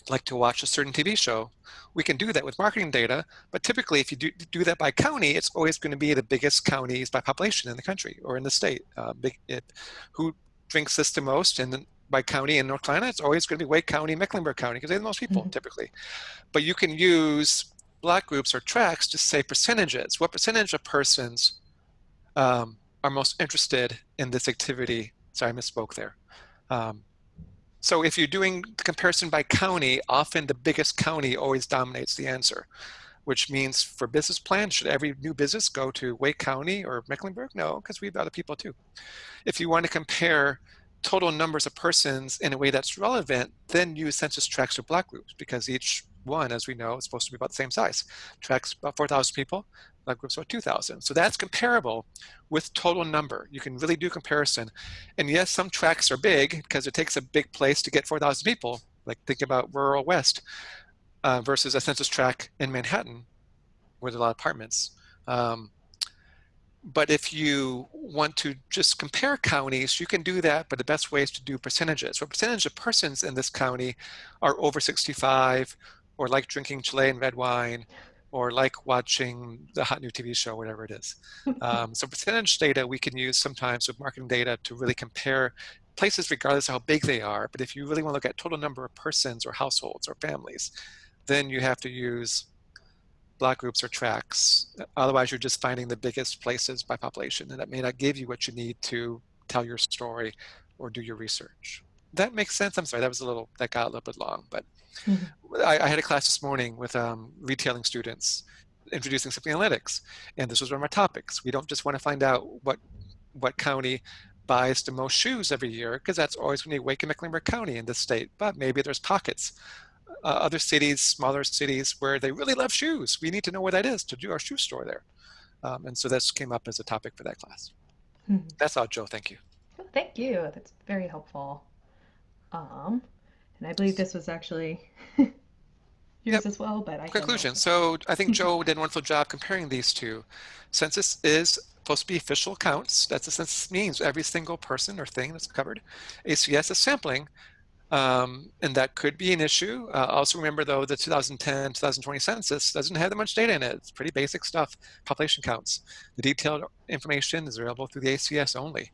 like to watch a certain TV show, we can do that with marketing data. But typically, if you do, do that by county, it's always going to be the biggest counties by population in the country or in the state. Uh, big, it, who drinks this the most, and by county in North Carolina, it's always going to be Wake County, Mecklenburg County, because they have the most people Mhm. typically. But you can use block groups or tracts to say percentages. What percentage of persons um, are most interested in this activity? Sorry, I misspoke there. Um, so if you're doing the comparison by county, often the biggest county always dominates the answer, which means for business plans, should every new business go to Wake County or Mecklenburg? No, because we have other people too. If you want to compare total numbers of persons in a way that's relevant, then use census tracts or block groups because each one, as we know, is supposed to be about the same size. Tracts about 4,000 people, groups about 2,000. So that's comparable with total number. You can really do comparison. And yes, some tracts are big because it takes a big place to get 4,000 people. Like think about rural West uh, versus a census tract in Manhattan where there are a lot of apartments. Um, but if you want to just compare counties, you can do that, but the best way is to do percentages. What percentage of persons in this county are over 65 or like drinking Chilean red wine or like watching the hot new TV show, whatever it is. Um, so percentage data we can use sometimes with marketing data to really compare places regardless of how big they are. But if you really want to look at total number of persons or households or families, then you have to use block groups or tracts. Otherwise, you're just finding the biggest places by population, and that may not give you what you need to tell your story or do your research. That makes sense. I'm sorry, that was a little, that got a little bit long, but Mhm. I, I had a class this morning with um, retailing students introducing something analytics. And this was one of my topics. We don't just want to find out what, what county buys the most shoes every year, because that's always going to be Wake and Mecklenburg County in this state. But maybe there's pockets, uh, other cities, smaller cities where they really love shoes. We need to know where that is to do our shoe store there. Um, and so this came up as a topic for that class. Mhm. That's all, Joe. Thank you. Thank you. That's very helpful. Um, and I believe this was actually yours Yep. as well, but I Conclusion. So I think Joe did a wonderful job comparing these two. Census is supposed to be official counts. That's what census means. Every single person or thing that's covered. ACS is sampling. Um, and that could be an issue. Uh, also remember though, the 2010, 2020 census doesn't have that much data in it. It's pretty basic stuff, population counts. The detailed information is available through the ACS only.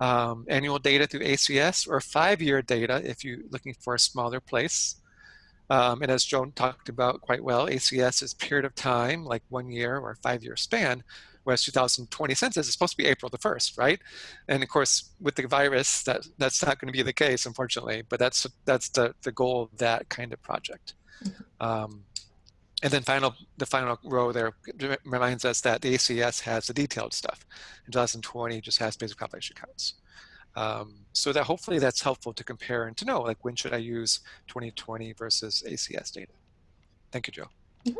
Um, annual data through ACS or five-year data if you're looking for a smaller place. Um, and as Joan talked about quite well, ACS is period of time, like one year or five year span, whereas 2020 census is supposed to be April the 1st, right? And of course, with the virus, that, that's not going to be the case, unfortunately, but that's, that's the, the goal of that kind of project. Um, and then final, the final row there reminds us that the ACS has the detailed stuff. In 2020, just has basic population counts. Um, so that hopefully that's helpful to compare and to know, like when should I use 2020 versus ACS data? Thank you, Joe. Mhm.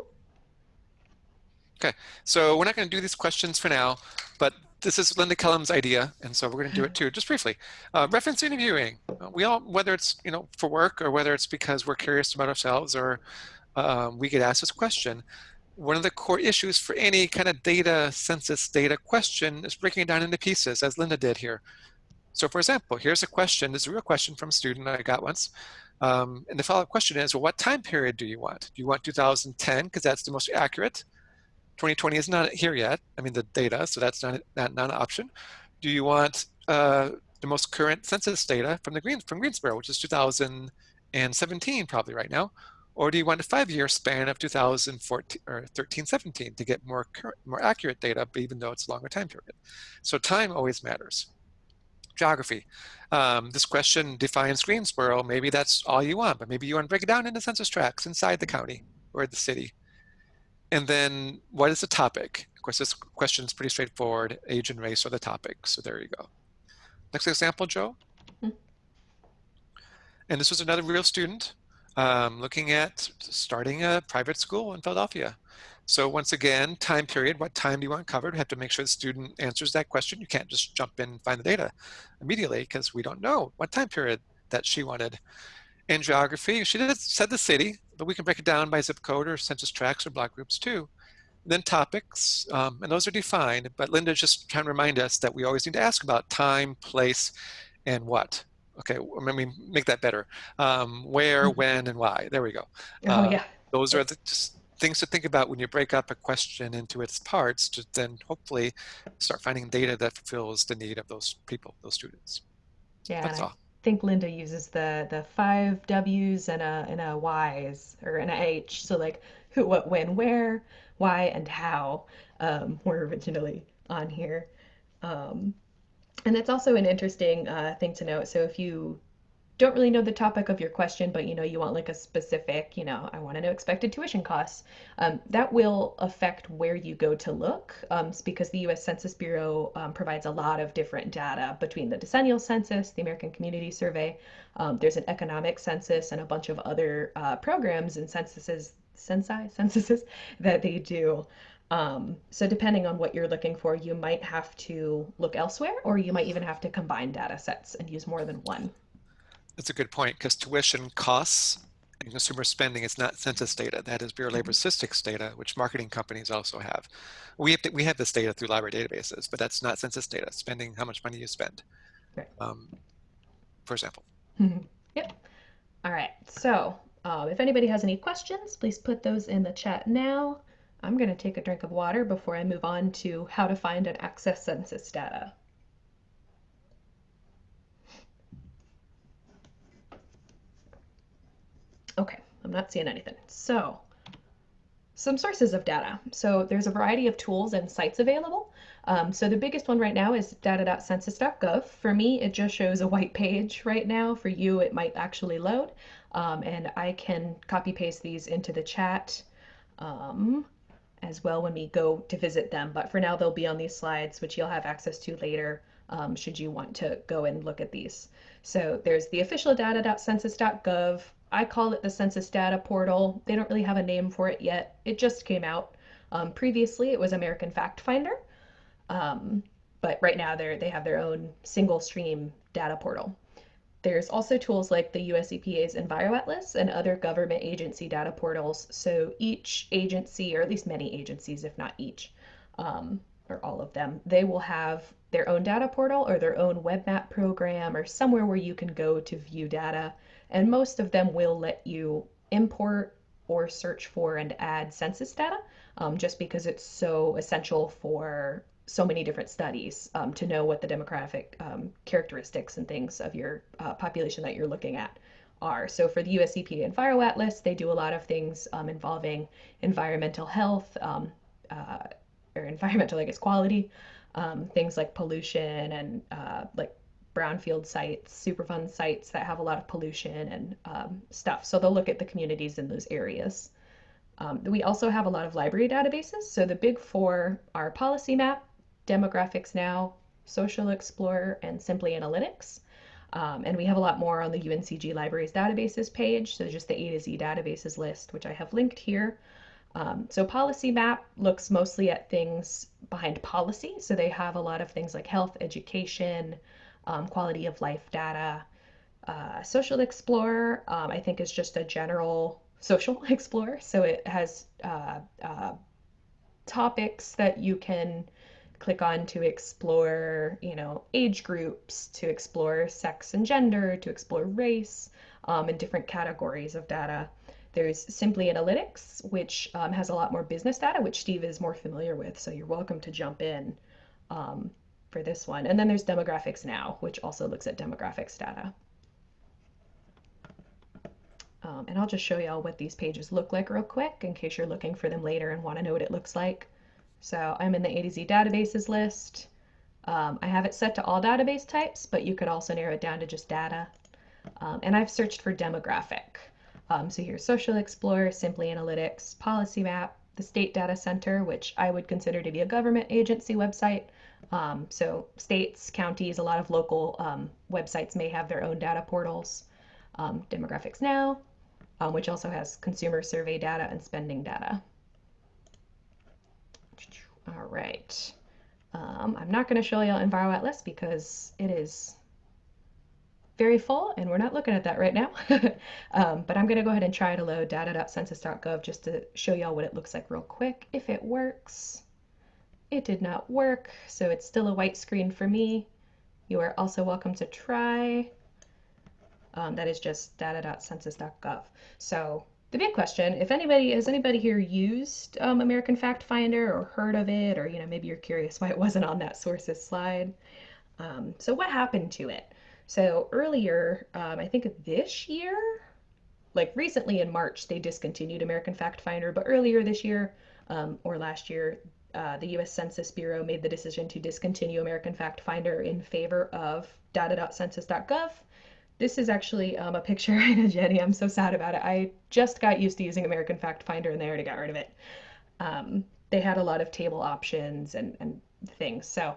Okay, so we're not going to do these questions for now, but this is Linda Kellum's idea, and so we're going to do it too, just briefly. Uh, reference interviewing. We all, whether it's you know for work or whether it's because we're curious about ourselves or um, we get asked this question. One of the core issues for any kind of data census data question is breaking it down into pieces, as Linda did here. So for example, here's a question, this is a real question from a student I got once. Um, and the follow-up question is, well, what time period do you want? Do you want 2010, because that's the most accurate? 2020 is not here yet, I mean the data, so that's not, not, not an option. Do you want uh, the most current census data from the Green, from Greensboro, which is 2017 probably right now? Or do you want a five-year span of 2014 or 13, 17 to get more current, more accurate data, but even though it's a longer time period? So time always matters geography. Um, this question defines Greensboro. Maybe that's all you want, but maybe you want to break it down into census tracts inside the county or the city. And then what is the topic? Of course, this question is pretty straightforward. Age and race are the topics. So there you go. Next example, Joe. Hmm. And this was another real student um, looking at starting a private school in Philadelphia. So once again, time period, what time do you want covered? We have to make sure the student answers that question. You can't just jump in and find the data immediately because we don't know what time period that she wanted. In geography, she did said the city, but we can break it down by zip code or census tracts or block groups too. Then topics, um, and those are defined, but Linda's just trying to remind us that we always need to ask about time, place, and what. Okay, let me make that better. Um, where, Mhm. when, and why. There we go. Oh, Uh, yeah. Those are the just things to think about when you break up a question into its parts to then hopefully start finding data that fulfills the need of those people, those students. Yeah. That's and I think Linda uses the the five W's and a and a Y's or an H. So like who, what, when, where, why, and how um, were originally on here. Um, and it's also an interesting uh, thing to note. So if you don't really know the topic of your question, but you know you want like a specific, you know, I want to know expected tuition costs, um, that will affect where you go to look um, because the U.S. Census Bureau um, provides a lot of different data between the decennial census, the American Community Survey. Um, there's an economic census and a bunch of other uh, programs and censuses, censi, censuses that they do. Um, so depending on what you're looking for, you might have to look elsewhere, or you might even have to combine data sets and use more than one. That's a good point because tuition costs and consumer spending is not census data. That is Bureau of Labor Statistics data, which marketing companies also have. We have, to, we have this data through library databases, but that's not census data, spending how much money you spend, Right. um, for example. Yep. All right. So, um, if anybody has any questions, please put those in the chat now. I'm going to take a drink of water before I move on to how to find and access census data. Okay, I'm not seeing anything. So, some sources of data. So there's a variety of tools and sites available. Um, so the biggest one right now is data.census.gov. For me, it just shows a white page right now. For you, it might actually load. Um, and I can copy paste these into the chat um, as well when we go to visit them. But for now, they'll be on these slides, which you'll have access to later um, should you want to go and look at these. So there's the official data.census.gov. I call it the Census Data Portal. They don't really have a name for it yet. It just came out. Um, previously, it was American Fact Finder, um, but right now they they have their own single stream data portal. There's also tools like the US EPA's EnviroAtlas and other government agency data portals. So each agency, or at least many agencies, if not each, um, or all of them, they will have their own data portal or their own web map program or somewhere where you can go to view data. And most of them will let you import or search for and add census data um, just because it's so essential for so many different studies um, to know what the demographic um, characteristics and things of your uh, population that you're looking at are. So for the US EPA EnviroAtlas, they do a lot of things um, involving environmental health um, uh, or environmental, I guess, quality, um, things like pollution and uh, like brownfield sites, Superfund sites that have a lot of pollution and um, stuff. So they'll look at the communities in those areas. we also have a lot of library databases. So the big four are Policy Map, Demographics Now, Social Explorer, and Simply Analytics. Um, and we have a lot more on the UNCG Libraries databases page, so just the A to Z databases list, which I have linked here. Um, so Policy Map looks mostly at things behind policy. So they have a lot of things like health, education, um, quality of life data. Uh, social Explorer, um, I think, is just a general social explorer. So it has uh, uh, topics that you can click on to explore, you know, age groups, to explore sex and gender, to explore race, um, and different categories of data. There's Simply Analytics, which um, has a lot more business data, which Steve is more familiar with, so you're welcome to jump in um, for this one. And then there's Demographics Now, which also looks at demographics data. Um, and I'll just show y'all what these pages look like real quick in case you're looking for them later and want to know what it looks like. So I'm in the A to Z databases list. Um, I have it set to all database types, but you could also narrow it down to just data. Um, and I've searched for demographic. Um, so here's Social Explorer, Simply Analytics, Policy Map, the State Data Center, which I would consider to be a government agency website. Um, so states, counties, a lot of local um, websites may have their own data portals. Um, Demographics Now, which also has consumer survey data and spending data. All right. Um, I'm not going to show you EnviroAtlas because it is very full and we're not looking at that right now. um, but I'm going to go ahead and try to load data.census.gov just to show y'all what it looks like real quick. If it works, it did not work, so it's still a white screen for me. You are also welcome to try. Um, that is just data.census.gov. So the big question, if anybody, has anybody here used um, American Fact Finder or heard of it, or, you know, maybe you're curious why it wasn't on that sources slide. Um, so what happened to it? So earlier, um, I think this year, like recently in March, they discontinued American Fact Finder, but earlier this year um, or last year, uh, the US Census Bureau made the decision to discontinue American Fact Finder in favor of data.census.gov this is actually um, a picture, Jenny. I'm so sad about it. I just got used to using American Fact Finder and they already got rid of it. Um, they had a lot of table options and, and things. So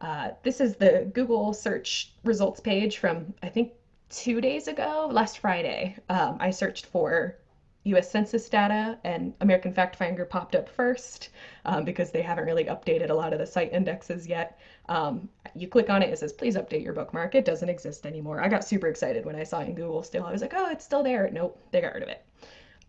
uh, this is the Google search results page from, I think, two days ago, last Friday. Um, I searched for US Census data and American Fact Finder popped up first um, because they haven't really updated a lot of the site indexes yet. Um, you click on it, it says, please update your bookmark. It doesn't exist anymore. I got super excited when I saw it in Google still. I was like, oh, it's still there. Nope, they got rid of it.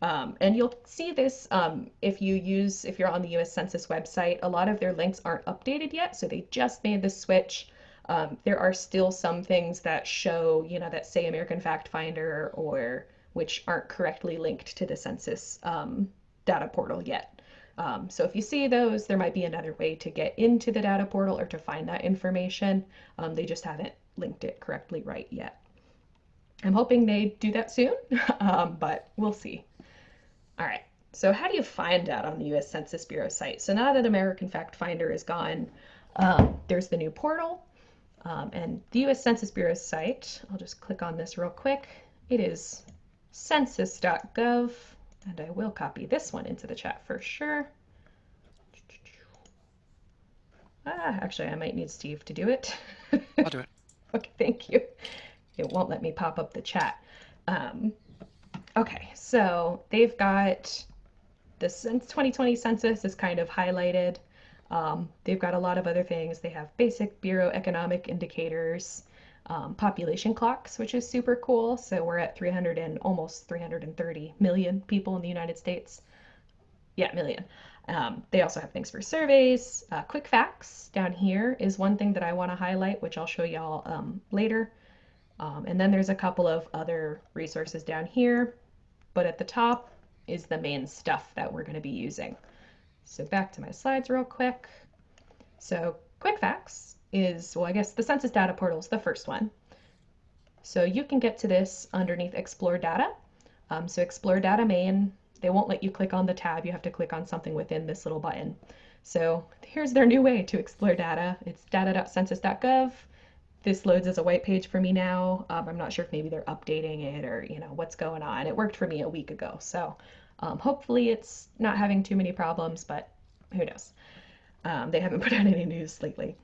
Um, and you'll see this um, if you use, if you're on the US Census website, a lot of their links aren't updated yet. So they just made the switch. Um, there are still some things that show, you know, that say American Fact Finder or which aren't correctly linked to the census um, data portal yet. Um, so if you see those, there might be another way to get into the data portal or to find that information. Um, they just haven't linked it correctly right yet. I'm hoping they do that soon, um, but we'll see. All right, so how do you find that on the US Census Bureau site? So now that American Fact Finder is gone, Um, there's the new portal um, and the US Census Bureau site. I'll just click on this real quick. It is census.gov, and I will copy this one into the chat for sure. Ah, actually, I might need Steve to do it. I'll do it. Okay, thank you. It won't let me pop up the chat. Um, okay, so they've got the since 2020 census is kind of highlighted. Um, they've got a lot of other things. They have basic Bureau economic indicators, um, population clocks, which is super cool. So we're at 300 and almost 330 million people in the United States. Yeah, million. Um, they also have things for surveys. Uh, quick facts down here is one thing that I want to highlight, which I'll show y'all um, later. Um, and then there's a couple of other resources down here, but at the top is the main stuff that we're going to be using. So back to my slides real quick. So quick facts is, well, I guess the census data portal is the first one. So you can get to this underneath explore data. Um, so explore data main, they won't let you click on the tab. You have to click on something within this little button. So here's their new way to explore data. It's data.census.gov. This loads as a white page for me now. Um, I'm not sure if maybe they're updating it or you know what's going on. It worked for me a week ago, so um, hopefully it's not having too many problems, but who knows? Um, they haven't put out any news lately.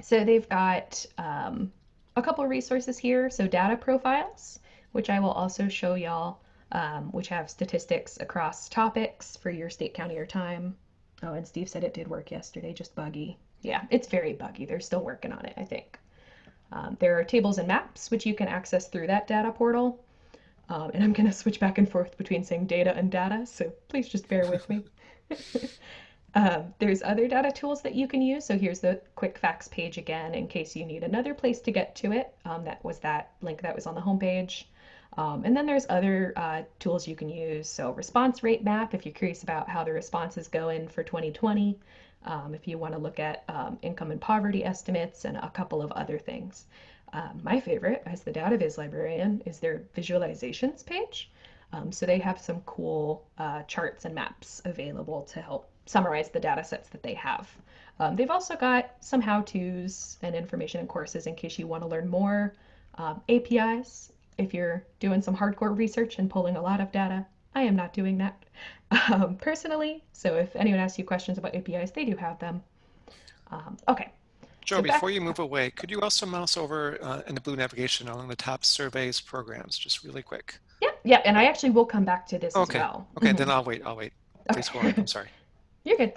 So they've got um, a couple resources here. So data profiles, which I will also show y'all, um, which have statistics across topics for your state, county, or time. Oh, and Steve said it did work yesterday, just buggy. Yeah, it's very buggy. They're still working on it, I think. Um, there are tables and maps, which you can access through that data portal. Um, and I'm going to switch back and forth between saying data and data, so please just bear with me. um, there's other data tools that you can use. So here's the quick facts page again, in case you need another place to get to it. Um, that was that link that was on the homepage. Um, and then there's other uh, tools you can use. So response rate map, if you're curious about how the response is going for 2020. Um, if you want to look at um, income and poverty estimates and a couple of other things. Um, my favorite, as the DataViz librarian, is their visualizations page. So they have some cool uh, charts and maps available to help summarize the data sets that they have. Um, they've also got some how-tos and information and courses in case you want to learn more. Um, APIs, if you're doing some hardcore research and pulling a lot of data. I am not doing that um, personally. So if anyone asks you questions about APIs, they do have them. Um, okay, Joe, So before you move away, could you also mouse over uh, in the blue navigation along the top surveys programs, just really quick? Yeah, yeah, and I actually will come back to this Okay, as well. Okay, Mhm. then I'll wait, I'll wait. Please go on, I'm sorry. You're good.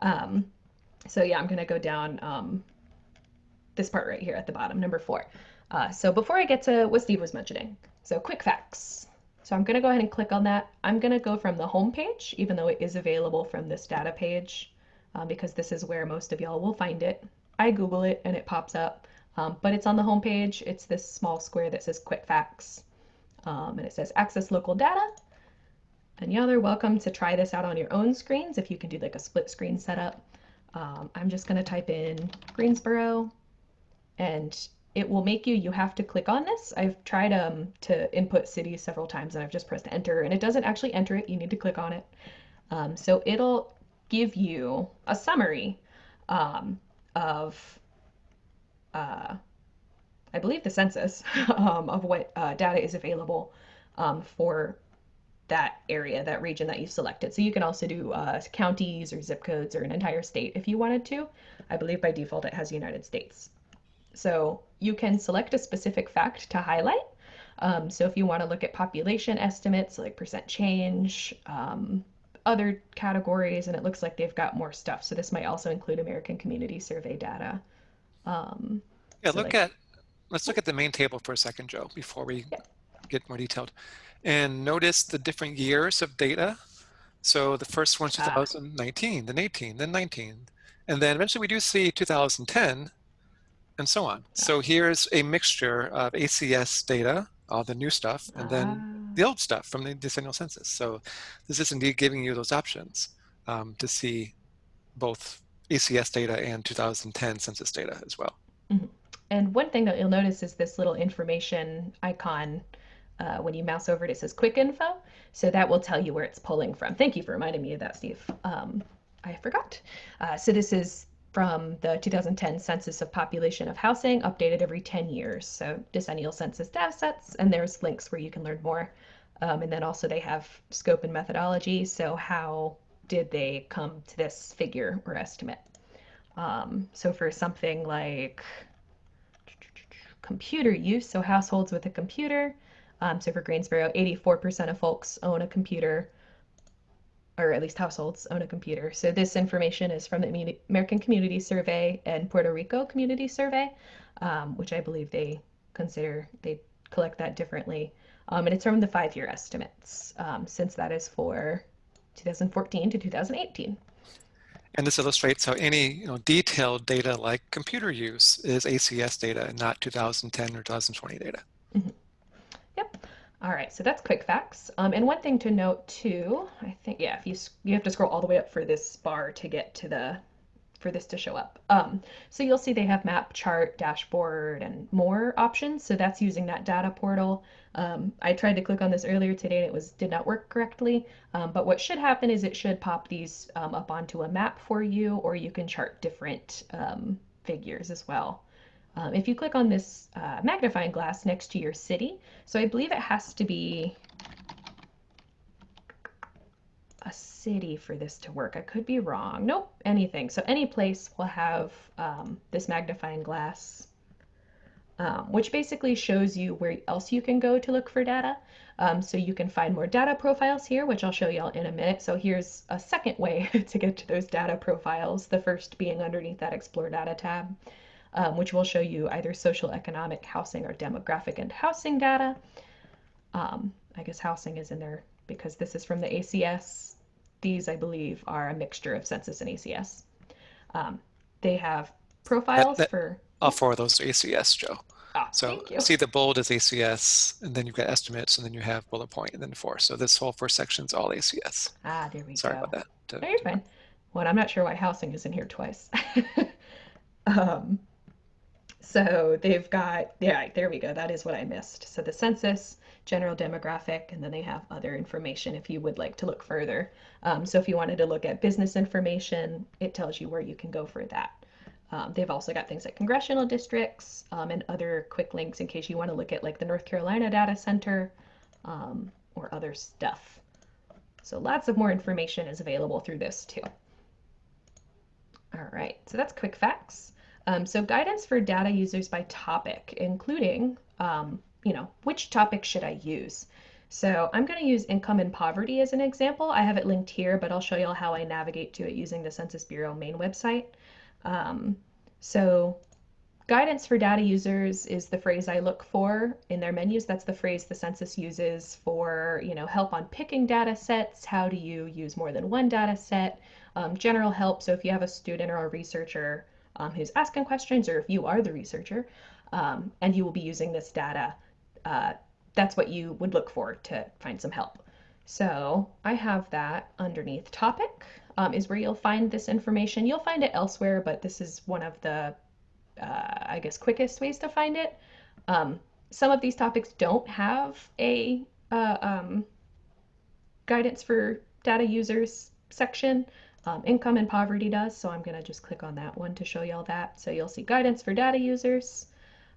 Um, so yeah, I'm gonna go down um, this part right here at the bottom, number four. Uh, so before I get to what Steve was mentioning, so quick facts. So I'm gonna go ahead and click on that. I'm gonna go from the home page, even though it is available from this data page, uh, because this is where most of y'all will find it. I Google it and it pops up, um, but it's on the home page. It's this small square that says quick facts, um, and it says access local data. And y'all are welcome to try this out on your own screens if you can do like a split screen setup. Um, I'm just going to type in Greensboro and it will make you, you have to click on this. I've tried um, to input cities several times and I've just pressed enter and it doesn't actually enter it. You need to click on it. Um, so it'll give you a summary um, of, uh, I believe the census um, of what uh, data is available um, for that area, that region that you selected. So you can also do uh, counties or zip codes or an entire state if you wanted to. I believe by default it has United States. So you can select a specific fact to highlight. Um, so if you want to look at population estimates like percent change, um, other categories, and it looks like they've got more stuff. So this might also include American Community Survey data. Um, Yeah, So, look like- at, let's look at the main table for a second, Joe, before we Yeah. get more detailed. And notice the different years of data. So the first one's Ah. 2019, then 18, then 19. And then eventually we do see 2010 and so on. So here's a mixture of ACS data, all the new stuff, and then ah. the old stuff from the decennial census. So this is indeed giving you those options um, to see both ACS data and 2010 census data as well. And one thing that you'll notice is this little information icon. Uh, when you mouse over it, it says quick info. So that will tell you where it's pulling from. Thank you for reminding me of that, Steve. Um, I forgot. Uh, so this is from the 2010 Census of Population of Housing, updated every 10 years. So decennial census data sets, and there's links where you can learn more. Um, and then also they have scope and methodology. So how did they come to this figure or estimate? Um, so for something like computer use, so households with a computer, um, so for Greensboro, 84% of folks own a computer, or at least households own a computer. So this information is from the American Community Survey and Puerto Rico Community Survey, um, which I believe they consider, they collect that differently. Um, and it's from the five-year estimates, um, since that is for 2014 to 2018. And this illustrates how any you know, detailed data like computer use is ACS data and not 2010 or 2020 data. Mm -hmm. All right, so that's quick facts. Um, and one thing to note too, I think, yeah, if you you have to scroll all the way up for this bar to get to the for this to show up. Um, so you'll see they have map, chart, dashboard, and more options. So that's using that data portal. Um, I tried to click on this earlier today and it was did not work correctly. Um, but what should happen is it should pop these um, up onto a map for you, or you can chart different um, figures as well. Um, if you click on this uh, magnifying glass next to your city, so I believe it has to be a city for this to work. I could be wrong. Nope, anything. So any place will have um, this magnifying glass, um, which basically shows you where else you can go to look for data. Um, so you can find more data profiles here, which I'll show y'all in a minute. So here's a second way to get to those data profiles, the first being underneath that Explore Data tab, um, which will show you either social, economic, housing, or demographic and housing data. Um, I guess housing is in there because this is from the ACS these, I believe, are a mixture of census and ACS. Um, they have profiles that, that, for... All four of those are ACS, Joe. Ah, so see the bold is ACS, and then you've got estimates, and then you have bullet point, and then four. So this whole first section is all ACS. Ah, there we Sorry go. about that. To, no, you're fine. Well, I'm not sure why housing is in here twice. um, so they've got, yeah, there we go. That is what I missed. So the census, general demographic, and then they have other information if you would like to look further. Um, so if you wanted to look at business information, it tells you where you can go for that. Um, they've also got things like congressional districts um, and other quick links in case you want to look at like the North Carolina Data Center um, or other stuff. So lots of more information is available through this too. All right, so that's quick facts. Um, so guidance for data users by topic, including um, you know, which topic should I use? So I'm going to use income and poverty as an example. I have it linked here, but I'll show you all how I navigate to it using the Census Bureau main website. Um, so guidance for data users is the phrase I look for in their menus. That's the phrase the census uses for, you know, help on picking data sets. How do you use more than one data set? Um, general help. So if you have a student or a researcher um, who's asking questions, or if you are the researcher, um, and you will be using this data, uh, that's what you would look for to find some help. So I have that underneath topic um, is where you'll find this information. You'll find it elsewhere, but this is one of the, uh, I guess, quickest ways to find it. Um, some of these topics don't have a uh, um, guidance for data users section. Um, income and poverty does, so I'm going to just click on that one to show y'all that. So you'll see guidance for data users.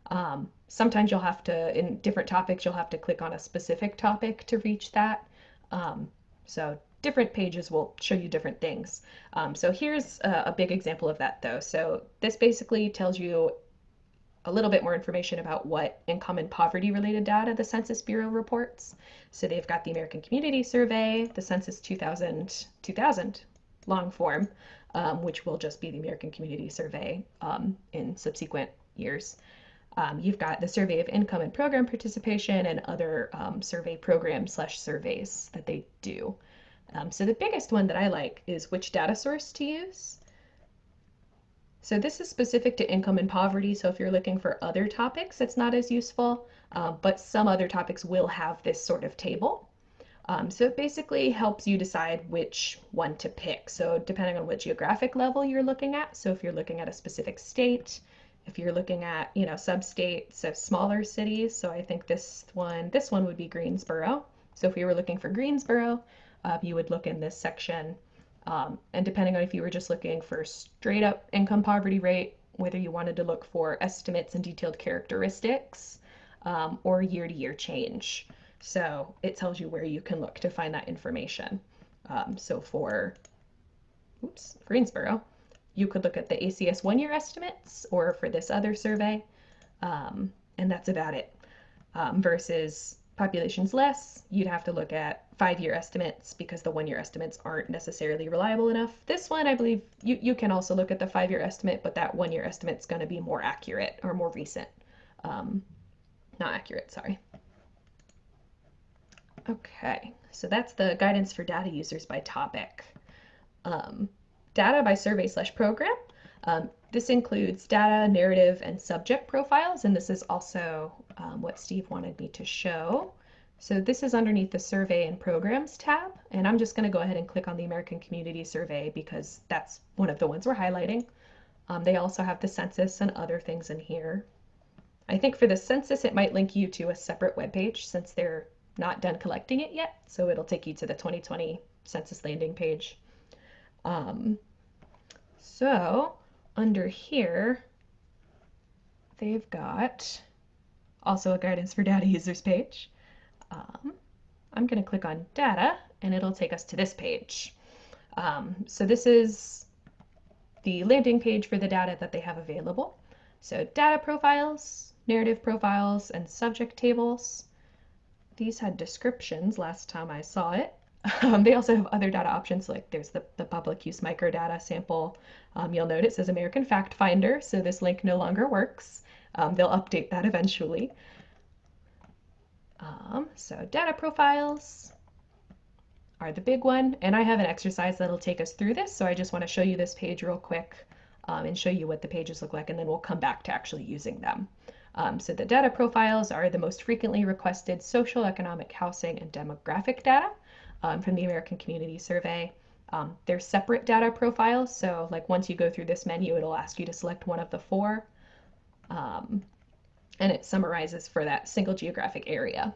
Um, sometimes you'll have to, in different topics, you'll have to click on a specific topic to reach that. Um, so different pages will show you different things. Um, so here's a, a, big example of that though. So this basically tells you a little bit more information about what income and poverty related data the Census Bureau reports. So they've got the American Community Survey, the Census 2000, 2000 long form, um, which will just be the American Community Survey um, in subsequent years. Um, you've got the survey of income and program participation and other um, survey programs slash surveys that they do. Um, so the biggest one that I like is which data source to use. So this is specific to income and poverty. So if you're looking for other topics, it's not as useful, um, but some other topics will have this sort of table. Um, so it basically helps you decide which one to pick. So depending on what geographic level you're looking at, so if you're looking at a specific state, if you're looking at, you know, sub-states of smaller cities, so I think this one, this one would be Greensboro. So if we were looking for Greensboro, uh, you would look in this section. Um, and depending on if you were just looking for straight up income poverty rate, whether you wanted to look for estimates and detailed characteristics, um, or year to year change. So it tells you where you can look to find that information. Um, so for oops, Greensboro, you could look at the ACS one year estimates or for this other survey, um, and that's about it. Um, versus populations less, you'd have to look at five year estimates because the one year estimates aren't necessarily reliable enough. This one, I believe you, you can also look at the five year estimate, but that one year estimate is going to be more accurate or more recent. Um, not accurate, sorry. Okay, so that's the guidance for data users by topic. Um, data by survey slash program. Um, this includes data, narrative, and subject profiles, and this is also um, what Steve wanted me to show. So this is underneath the Survey and Programs tab, and I'm just going to go ahead and click on the American Community Survey because that's one of the ones we're highlighting. Um, they also have the census and other things in here. I think for the census, it might link you to a separate web page since they're not done collecting it yet. So it'll take you to the 2020 census landing page. Um, so under here, they've got also a guidance for data users page. Um, I'm going to click on data and it'll take us to this page. Um, so this is the landing page for the data that they have available. So data profiles, narrative profiles, and subject tables. These had descriptions last time I saw it. Um, they also have other data options like there's the, the public use microdata sample. Um, you'll note it says American Fact Finder, so this link no longer works. Um, they'll update that eventually. Um, so data profiles are the big one, and I have an exercise that'll take us through this, so I just want to show you this page real quick um, and show you what the pages look like, and then we'll come back to actually using them. Um, so the data profiles are the most frequently requested social, economic, housing, and demographic data um, from the American Community Survey. Um, they're separate data profiles, so like once you go through this menu, it'll ask you to select one of the four. Um, and it summarizes for that single geographic area.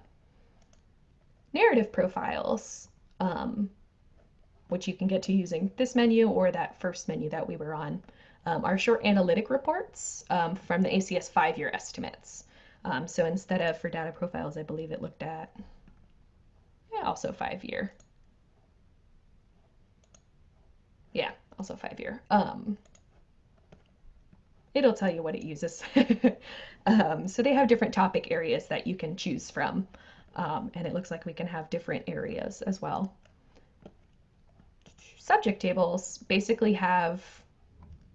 Narrative profiles, um, which you can get to using this menu or that first menu that we were on, um, short analytic reports um, from the ACS five-year estimates. Um, so instead of for data profiles, I believe it looked at, yeah, also five-year. Yeah, also five-year. Um, it'll tell you what it uses. um, so they have different topic areas that you can choose from. Um, and it looks like we can have different areas as well. Subject tables basically have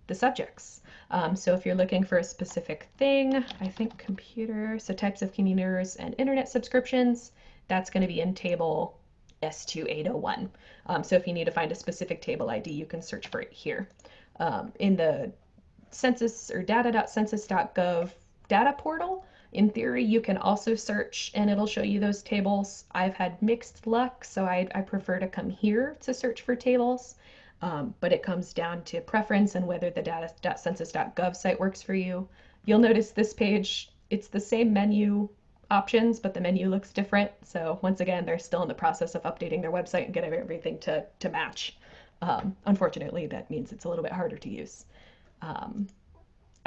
the subjects. Um, so if you're looking for a specific thing, I think computer, so types of computers and internet subscriptions, that's going to be in table S2801. Um, so if you need to find a specific table ID, you can search for it here. Um, in the census or data.census.gov data portal, in theory, you can also search and it'll show you those tables. I've had mixed luck, so I, I prefer to come here to search for tables. Um, but it comes down to preference and whether the data.census.gov site works for you. You'll notice this page, it's the same menu options, but the menu looks different. So once again, they're still in the process of updating their website and getting everything to, to match. Um, unfortunately, that means it's a little bit harder to use. Um,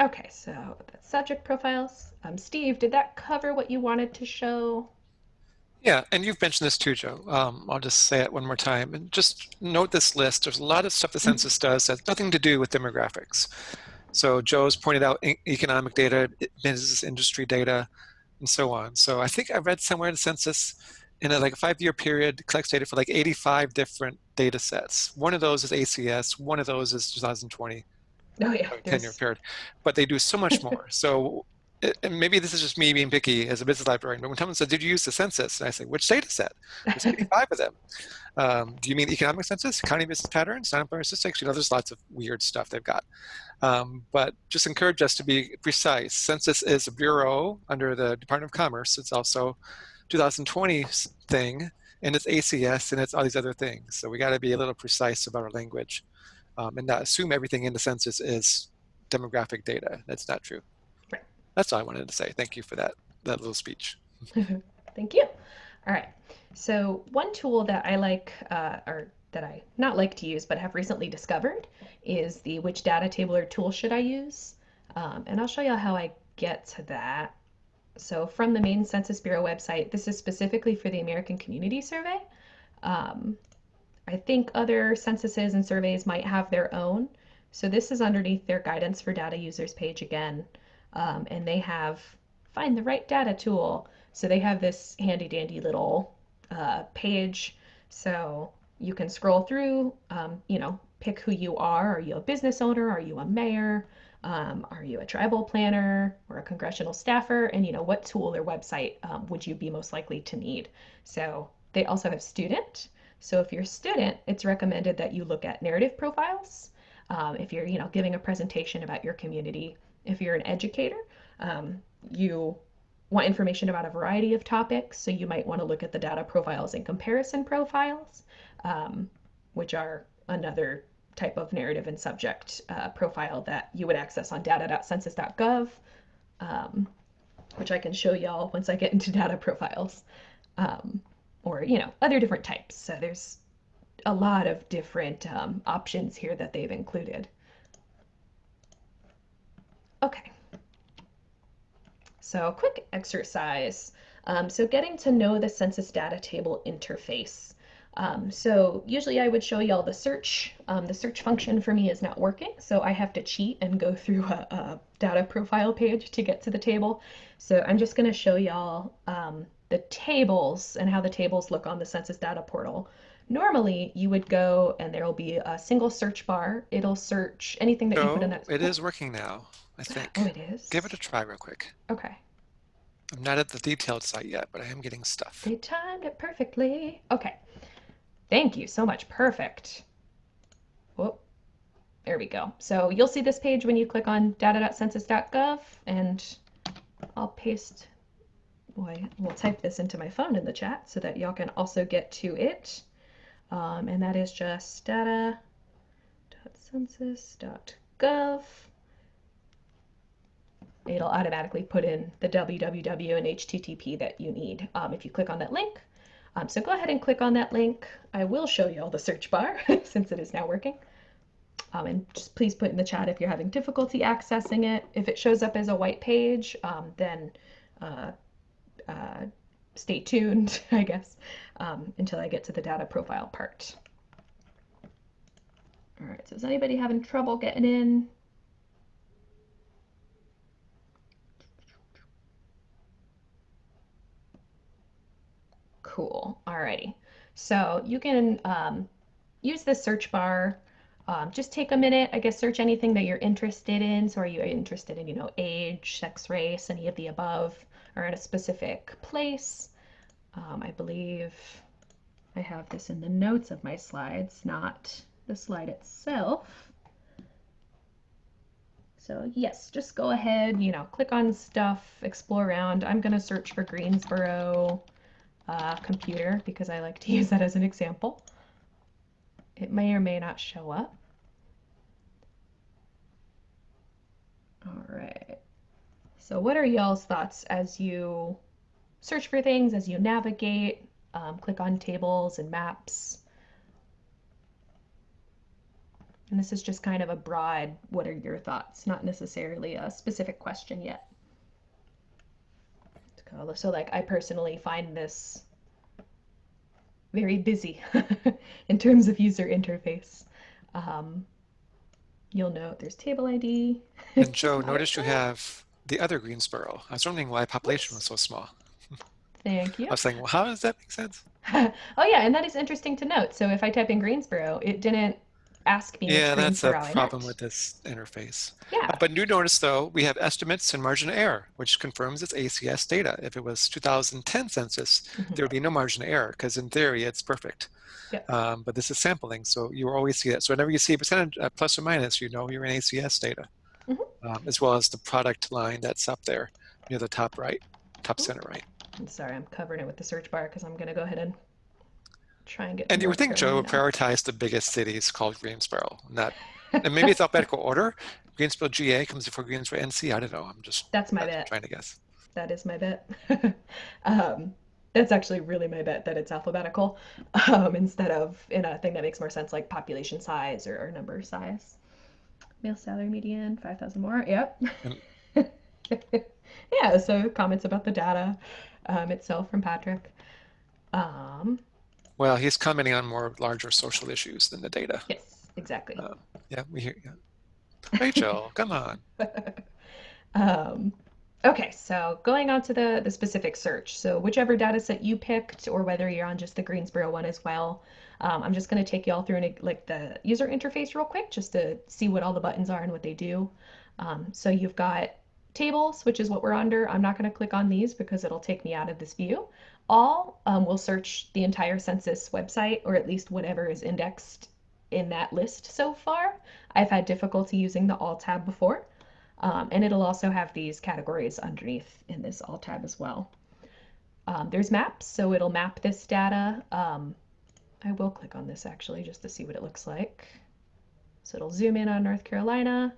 okay, so the subject profiles. Um, Steve, did that cover what you wanted to show? Yeah, and you've mentioned this too, Joe. Um, I'll just say it one more time. And just note this list. There's a lot of stuff the Mm-hmm. census does that has nothing to do with demographics. So Joe's pointed out economic data, business industry data, and so on. So I think I read somewhere in the census in a, like a five-year period collects data for like 85 different data sets. One of those is ACS. One of those is 2020 Oh yeah, 10 year period, but they do so much more. so and maybe this is just me being picky as a business librarian, but when someone says, did you use the census? And I say, which data set? There's 85 of them. Um, do you mean the economic census, county business patterns, unemployment statistics? You know, there's lots of weird stuff they've got. Um, but just encourage us to be precise. Census is a bureau under the Department of Commerce. It's also 2020 thing, and it's ACS, and it's all these other things. So we got to be a little precise about our language um, and not assume everything in the census is demographic data. That's not true. That's all I wanted to say. Thank you for that, that little speech. Thank you. All right. So one tool that I like, uh, or that I not like to use but have recently discovered is the which data table or tool should I use? Um, and I'll show you how I get to that. So from the main Census Bureau website, this is specifically for the American Community Survey. Um, I think other censuses and surveys might have their own. So this is underneath their guidance for data users page again. Um, and they have find the right data tool. So they have this handy dandy little uh, page. So you can scroll through, um, you know, pick who you are. Are you a business owner? Are you a mayor? Um, are you a tribal planner or a congressional staffer? And you know, what tool or website um, would you be most likely to need? So they also have student. So if you're a student, it's recommended that you look at narrative profiles. Um, if you're, you know, giving a presentation about your community, if you're an educator, um, you want information about a variety of topics. So you might want to look at the data profiles and comparison profiles, um, which are another type of narrative and subject uh, profile that you would access on data.census.gov, um, which I can show y'all once I get into data profiles, um, or you know other different types. So there's a lot of different um, options here that they've included. Okay. So quick exercise. Um, so getting to know the census data table interface. Um, so usually I would show y'all the search. Um, the search function for me is not working, so I have to cheat and go through a, a data profile page to get to the table. So I'm just going to show y'all um, the tables and how the tables look on the census data portal. Normally, you would go and there will be a single search bar. It'll search anything that you put in No, that. it is working now, I think. Oh, it is? Give it a try real quick. Okay. I'm not at the detailed site yet, but I am getting stuff. They timed it perfectly. Okay. Thank you so much. Perfect. Whoop. There we go. So you'll see this page when you click on data.census.gov and I'll paste, boy, we'll type this into my phone in the chat so that y'all can also get to it. Um, and that is just data.census.gov. It'll automatically put in the www and HTTP that you need um, if you click on that link. Um, so go ahead and click on that link. I will show you all the search bar since it is now working. Um, and just please put in the chat if you're having difficulty accessing it. If it shows up as a white page, um, then uh, uh, stay tuned, I guess, um, until I get to the data profile part. All right, so is anybody having trouble getting in? Cool. Alrighty. So you can um, use the search bar. Um, just take a minute, I guess, search anything that you're interested in. So are you interested in, you know, age, sex, race, any of the above, or in a specific place? Um, I believe I have this in the notes of my slides, not the slide itself. So yes, just go ahead, you know, click on stuff, explore around. I'm going to search for Greensboro uh, computer because I like to use that as an example. It may or may not show up. All right. So what are y'all's thoughts as you search for things, as you navigate, um, click on tables and maps? And this is just kind of a broad, what are your thoughts? Not necessarily a specific question yet. So like I personally find this very busy in terms of user interface. Um, you'll note there's table ID. And Joe, notice you have the other Greensboro. I was wondering why population was so small. Thank you. I was saying, well, how does that make sense? oh yeah, and that is interesting to note. So if I type in Greensboro, it didn't ask me Yeah, that's a problem with this interface. Yeah. Uh, But you notice though, we have estimates and margin of error, which confirms it's ACS data. If it was 2010 census, Mhm. there would be no margin of error because in theory it's perfect. Yep. Um, but this is sampling, so you always see that. So whenever you see a percentage uh, plus or minus, you know you're in ACS data, Mhm. um, as well as the product line that's up there near the top right, top Cool. center right. I'm sorry, I'm covering it with the search bar because I'm gonna go ahead and try and get. And you would think Joe would prioritize the biggest cities called Greensboro, not, and maybe it's alphabetical order. Greensboro GA comes before Greensboro NC. I don't know. I'm just That's my bet. trying to guess. That is my bet. um, That's actually really my bet that it's alphabetical um, instead of in a thing that makes more sense like population size or, or number size. Male salary median, 5,000 more. Yep. yeah, so comments about the data um, itself from Patrick. Um, Well, he's commenting on more larger social issues than the data. yes, exactly. Uh, Yeah, we hear you. Rachel, come on. Um, okay, so going on to the, the specific search. So whichever data set you picked, or whether you're on just the Greensboro one as well, um, I'm just going to take you all through an, like the user interface real quick, just to see what all the buttons are and what they do. Um, so you've got tables, which is what we're under. I'm not going to click on these because it'll take me out of this view. All um, will search the entire census website, or at least whatever is indexed in that list so far. I've had difficulty using the All tab before. Um, and it'll also have these categories underneath in this All tab as well. Um, there's maps, so it'll map this data. Um, I will click on this actually just to see what it looks like. So it'll zoom in on North Carolina.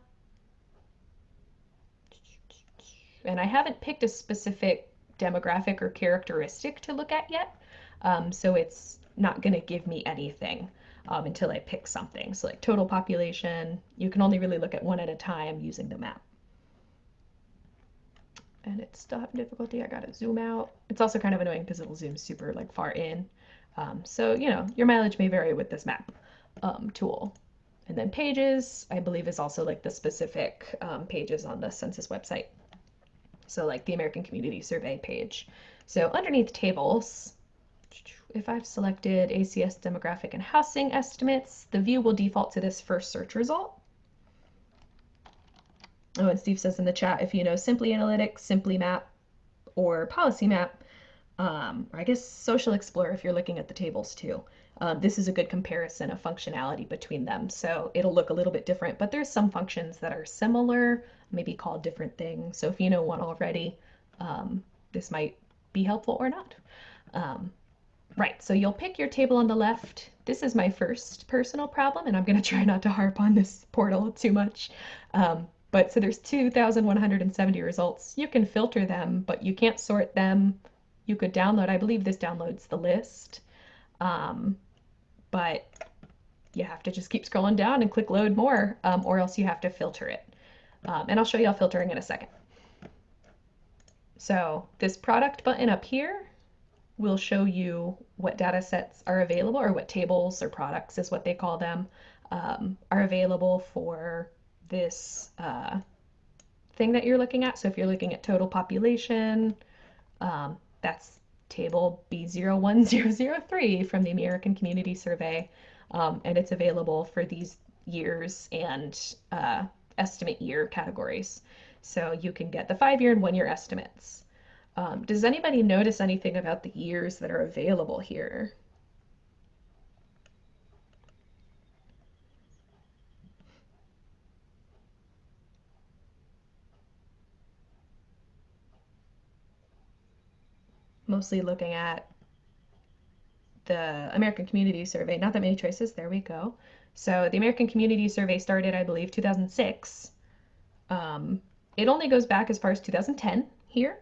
And I haven't picked a specific demographic or characteristic to look at yet. Um, so it's not going to give me anything um, until I pick something. So like total population, you can only really look at one at a time using the map. And it's still having difficulty. I gotta zoom out. It's also kind of annoying because it'll zoom super like far in. Um, so, you know, your mileage may vary with this map um, tool. And then pages, I believe is also like the specific um, pages on the census website. So like the American Community Survey page. So underneath tables, if I've selected ACS demographic and housing estimates, the view will default to this first search result. Oh, and Steve says in the chat, if you know Simply Analytics, Simply Map, or Policy Map, um, or I guess Social Explorer if you're looking at the tables too. Um, this is a good comparison of functionality between them. So it'll look a little bit different, but there's some functions that are similar, maybe called different things. So if you know one already, um, this might be helpful or not. Um, right, so you'll pick your table on the left. This is my first personal problem, and I'm going to try not to harp on this portal too much. Um, but so there's 2,170 results. You can filter them, but you can't sort them. You could download, I believe this downloads the list. Um, but you have to just keep scrolling down and click load more, um, or else you have to filter it. Um, and I'll show you all filtering in a second. So this product button up here will show you what data sets are available, or what tables or products is what they call them, um, are available for this uh, thing that you're looking at. So if you're looking at total population, um, that's table B01003 from the American Community Survey, um, and it's available for these years and uh, estimate year categories. So you can get the five-year and one-year estimates. Um, does anybody notice anything about the years that are available here? mostly looking at the American Community Survey. Not that many choices. There we go. So the American Community Survey started, I believe, 2006. Um, it only goes back as far as 2010 here,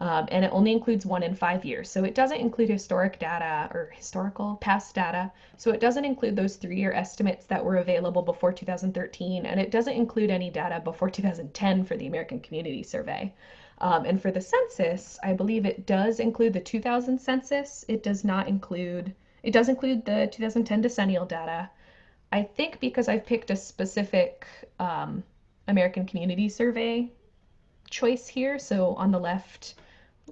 um, and it only includes one in five years. So it doesn't include historic data or historical past data. So it doesn't include those three-year estimates that were available before 2013, and it doesn't include any data before 2010 for the American Community Survey. Um, and for the census, I believe it does include the 2000 census. It does not include, it does include the 2010 decennial data. I think because I've picked a specific um, American Community Survey choice here. So on the left,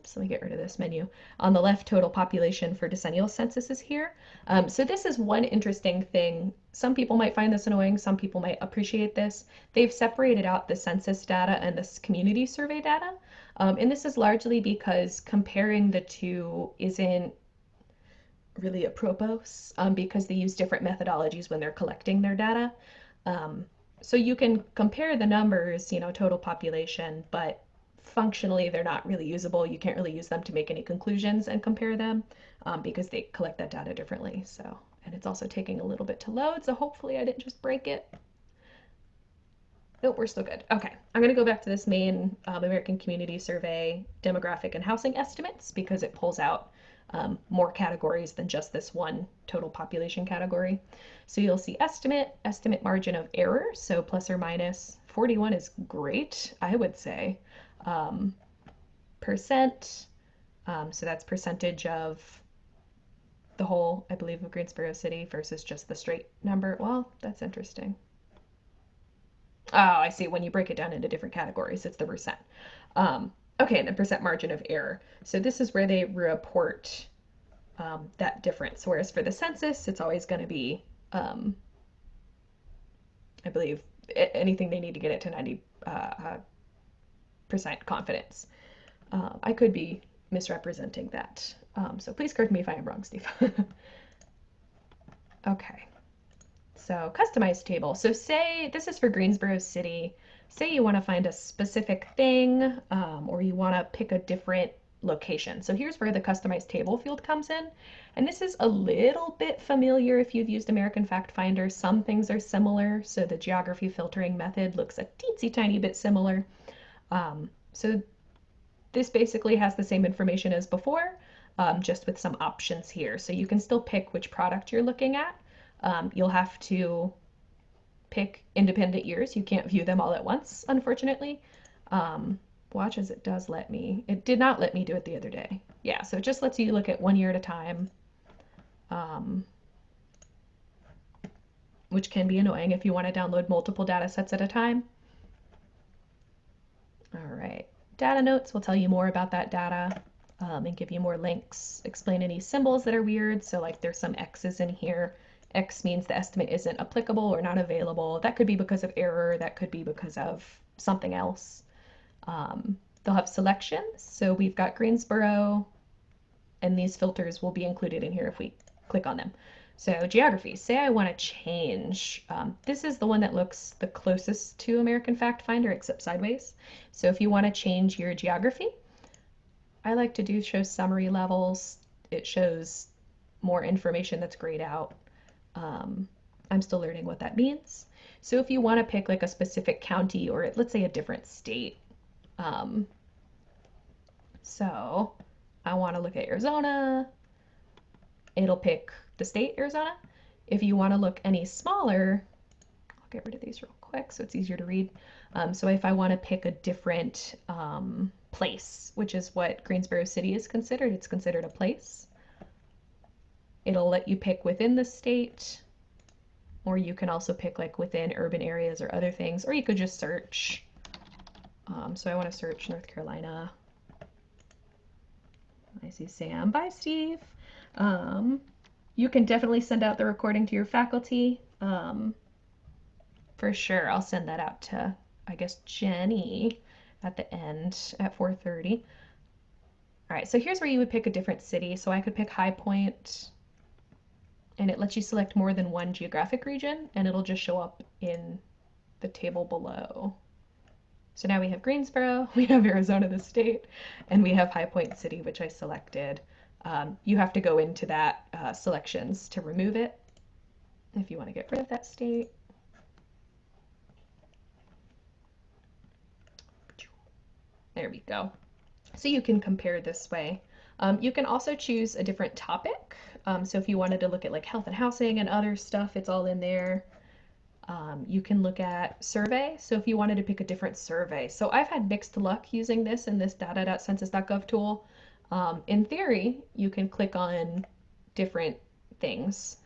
oops, let me get rid of this menu. On the left, total population for decennial census is here. Um, so this is one interesting thing. Some people might find this annoying. Some people might appreciate this. They've separated out the census data and this community survey data. Um, and this is largely because comparing the two isn't really apropos um, because they use different methodologies when they're collecting their data. Um, so you can compare the numbers, you know, total population, but functionally they're not really usable. You can't really use them to make any conclusions and compare them um, because they collect that data differently. So, and it's also taking a little bit to load. So hopefully I didn't just break it. Nope, we're still good. Okay, I'm going to go back to this main um, American Community Survey demographic and housing estimates because it pulls out um, more categories than just this one total population category. So you'll see estimate, estimate margin of error, so plus or 41 is great, I would say. Um, percent, um, so that's percentage of the whole, I believe, of Greensboro City versus just the straight number. Well, that's interesting. Oh, I see. When you break it down into different categories, it's the percent. Um, okay, and the percent margin of error. So this is where they report um, that difference. Whereas for the census, it's always going to be, um, I believe, anything they need to get it to 90 uh, uh, confidence. Uh, I could be misrepresenting that. Um, so please correct me if I am wrong, Steve. okay. So customized table. So say this is for Greensboro City. Say you want to find a specific thing um, or you want to pick a different location. So here's where the customized table field comes in. And this is a little bit familiar if you've used American Fact Finder. Some things are similar. So the geography filtering method looks a teensy tiny bit similar. Um, so this basically has the same information as before, um, just with some options here. So you can still pick which product you're looking at. Um, you'll have to pick independent years. You can't view them all at once, unfortunately. Um, watch as it does let me. It did not let me do it the other day. Yeah, so it just lets you look at one year at a time, um, which can be annoying if you want to download multiple data sets at a time. All right, data notes will tell you more about that data um, and give you more links, explain any symbols that are weird. So like there's some X's in here. X means the estimate isn't applicable or not available. That could be because of error. That could be because of something else. Um, they'll have selections. So we've got Greensboro, and these filters will be included in here if we click on them. So geography, say I want to change, um, this is the one that looks the closest to American Fact Finder except sideways. So if you want to change your geography, I like to do show summary levels. It shows more information that's grayed out. Um, I'm still learning what that means. So if you want to pick like a specific county or let's say a different state, um, so I want to look at Arizona, it'll pick the state Arizona. If you want to look any smaller, I'll get rid of these real quick so it's easier to read. Um, so if I want to pick a different um, place, which is what Greensboro City is considered, it's considered a place. It'll let you pick within the state, or you can also pick like within urban areas or other things, or you could just search. Um, so I want to search North Carolina. I see Sam. Bye, Steve. Um, you can definitely send out the recording to your faculty. Um, for sure, I'll send that out to, I guess, Jenny at the end at 4.30. All right, so here's where you would pick a different city. So I could pick High Point, and it lets you select more than one geographic region, and it'll just show up in the table below. So now we have Greensboro, we have Arizona, the state, and we have High Point City, which I selected. Um, you have to go into that uh, selections to remove it if you want to get rid of that state. There we go. So you can compare this way. Um, you can also choose a different topic. Um, so if you wanted to look at like health and housing and other stuff, it's all in there. Um, you can look at survey. So if you wanted to pick a different survey. So I've had mixed luck using this in this data.census.gov tool. Um, in theory, you can click on different things,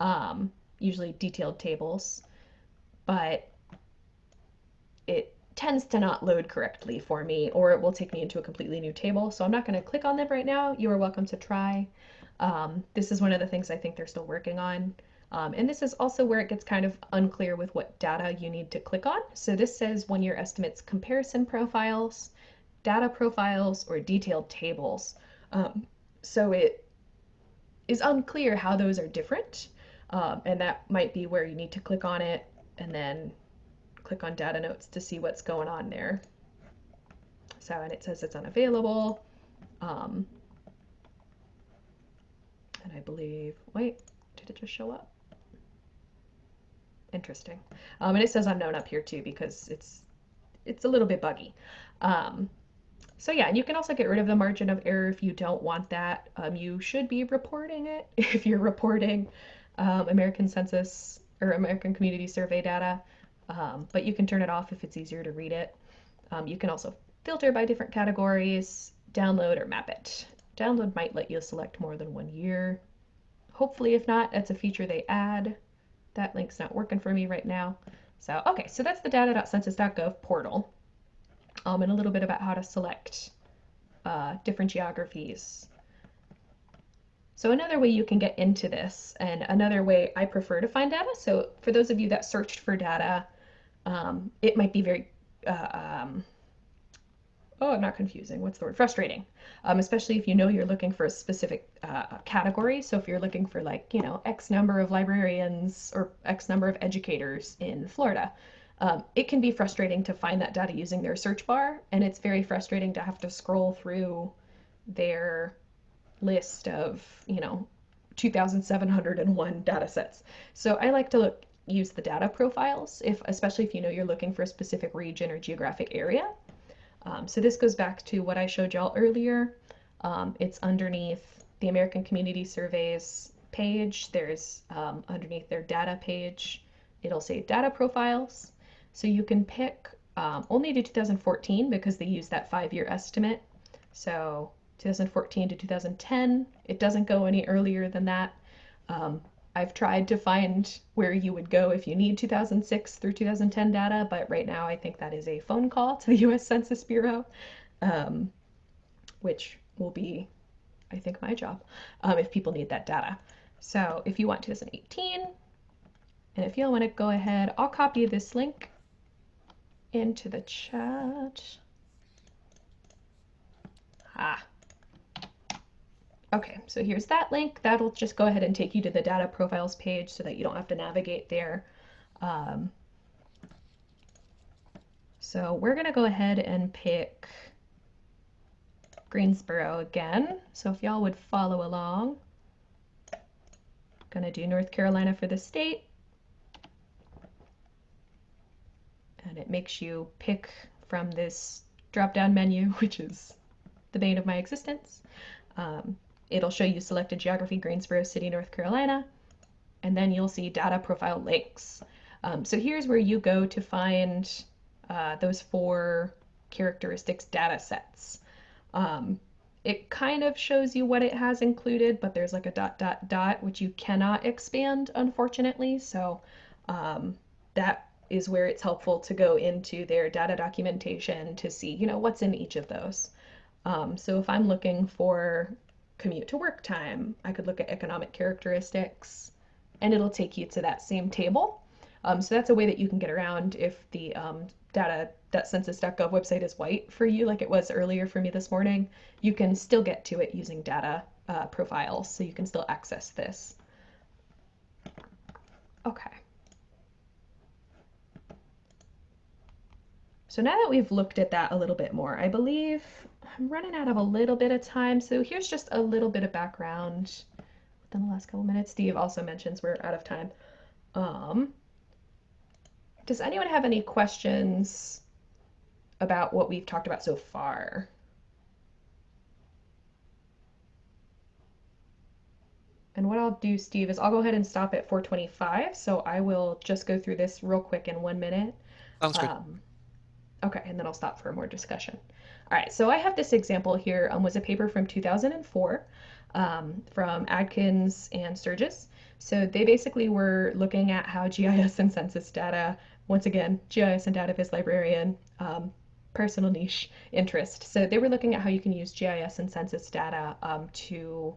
um, usually detailed tables, but it tends to not load correctly for me or it will take me into a completely new table. So I'm not going to click on them right now. You are welcome to try. Um, this is one of the things I think they're still working on. Um, and this is also where it gets kind of unclear with what data you need to click on. So this says one year estimates comparison profiles, data profiles, or detailed tables. Um, so it is unclear how those are different. Um, and that might be where you need to click on it and then click on data notes to see what's going on there. So, and it says it's unavailable. Um, and I believe, wait, did it just show up? Interesting. Um, and it says unknown up here too because it's it's a little bit buggy. Um, so yeah, and you can also get rid of the margin of error if you don't want that. Um, you should be reporting it if you're reporting um, American Census or American Community Survey data, um, but you can turn it off if it's easier to read it. Um, you can also filter by different categories, download or map it. Download might let you select more than one year. Hopefully, if not, that's a feature they add. That link's not working for me right now. So, okay, so that's the data.census.gov portal um, and a little bit about how to select uh, different geographies. So another way you can get into this, and another way I prefer to find data, so for those of you that searched for data, um, it might be very, uh, um, oh, I'm not confusing, what's the word, frustrating, um, especially if you know you're looking for a specific uh, category. So if you're looking for like, you know, X number of librarians or X number of educators in Florida, um, it can be frustrating to find that data using their search bar, and it's very frustrating to have to scroll through their list of, you know, 2,701 data sets. So I like to look, use the data profiles, if especially if you know you're looking for a specific region or geographic area. Um, so this goes back to what I showed y'all earlier. Um, it's underneath the American Community Surveys page. There's um, underneath their data page, it'll say data profiles. So you can pick um, only to 2014 because they use that five-year estimate. So 2014 to 2010. It doesn't go any earlier than that. Um, I've tried to find where you would go if you need 2006 through 2010 data, but right now I think that is a phone call to the US Census Bureau, um, which will be, I think, my job um, if people need that data. So if you want 2018, and if you want to go ahead, I'll copy this link into the chat. Ah, Okay, so here's that link. That'll just go ahead and take you to the data profiles page so that you don't have to navigate there. Um, so we're going to go ahead and pick Greensboro again. So if y'all would follow along, going to do North Carolina for the state. And it makes you pick from this drop-down menu, which is the bane of my existence. Um, It'll show you selected geography, Greensboro City, North Carolina, and then you'll see data profile links. Um, so here's where you go to find uh, those four characteristics data sets. Um, it kind of shows you what it has included, but there's like a dot dot dot, which you cannot expand, unfortunately. So um, that is where it's helpful to go into their data documentation to see, you know, what's in each of those. Um, so if I'm looking for commute to work time. I could look at economic characteristics and it'll take you to that same table. Um, so that's a way that you can get around if the um, data.census.gov website is white for you, like it was earlier for me this morning. You can still get to it using data uh, profiles, so you can still access this. Okay. So now that we've looked at that a little bit more, I believe I'm running out of a little bit of time, so here's just a little bit of background within the last couple minutes. Steve also mentions we're out of time. Um, does anyone have any questions about what we've talked about so far? And what I'll do, Steve, is I'll go ahead and stop at 425. So I will just go through this real quick in one minute. Sounds good. Okay, and then I'll stop for more discussion. All right, so I have this example here, um, was a paper from 2004 um, from Adkins and Sturges. So they basically were looking at how GIS and census data, once again, GIS and data viz librarian, um, personal niche interest. So they were looking at how you can use GIS and census data um, to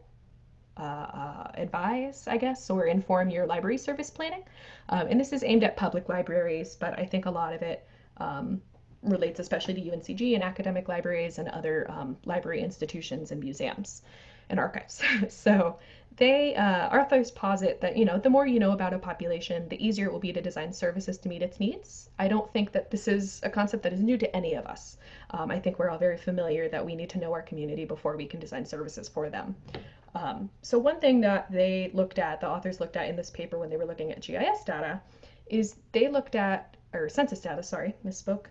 uh, uh, advise, I guess, or inform your library service planning. Um, and this is aimed at public libraries, but I think a lot of it um, relates especially to UNCG and academic libraries and other um, library institutions and museums and archives. so they, uh, authors posit that, you know, the more you know about a population, the easier it will be to design services to meet its needs. I don't think that this is a concept that is new to any of us. Um, I think we're all very familiar that we need to know our community before we can design services for them. Um, so one thing that they looked at, the authors looked at in this paper when they were looking at GIS data, is they looked at, or census data, sorry, misspoke,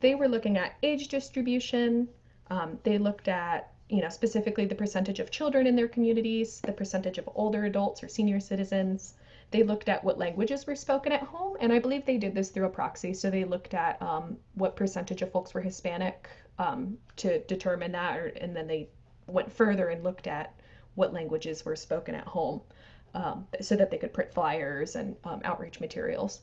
they were looking at age distribution, Um, they looked at, you know, specifically the percentage of children in their communities, the percentage of older adults or senior citizens. They looked at what languages were spoken at home, and I believe they did this through a proxy. So they looked at um, what percentage of folks were Hispanic um, to determine that, or, and then they went further and looked at what languages were spoken at home um, so that they could print flyers and um, outreach materials.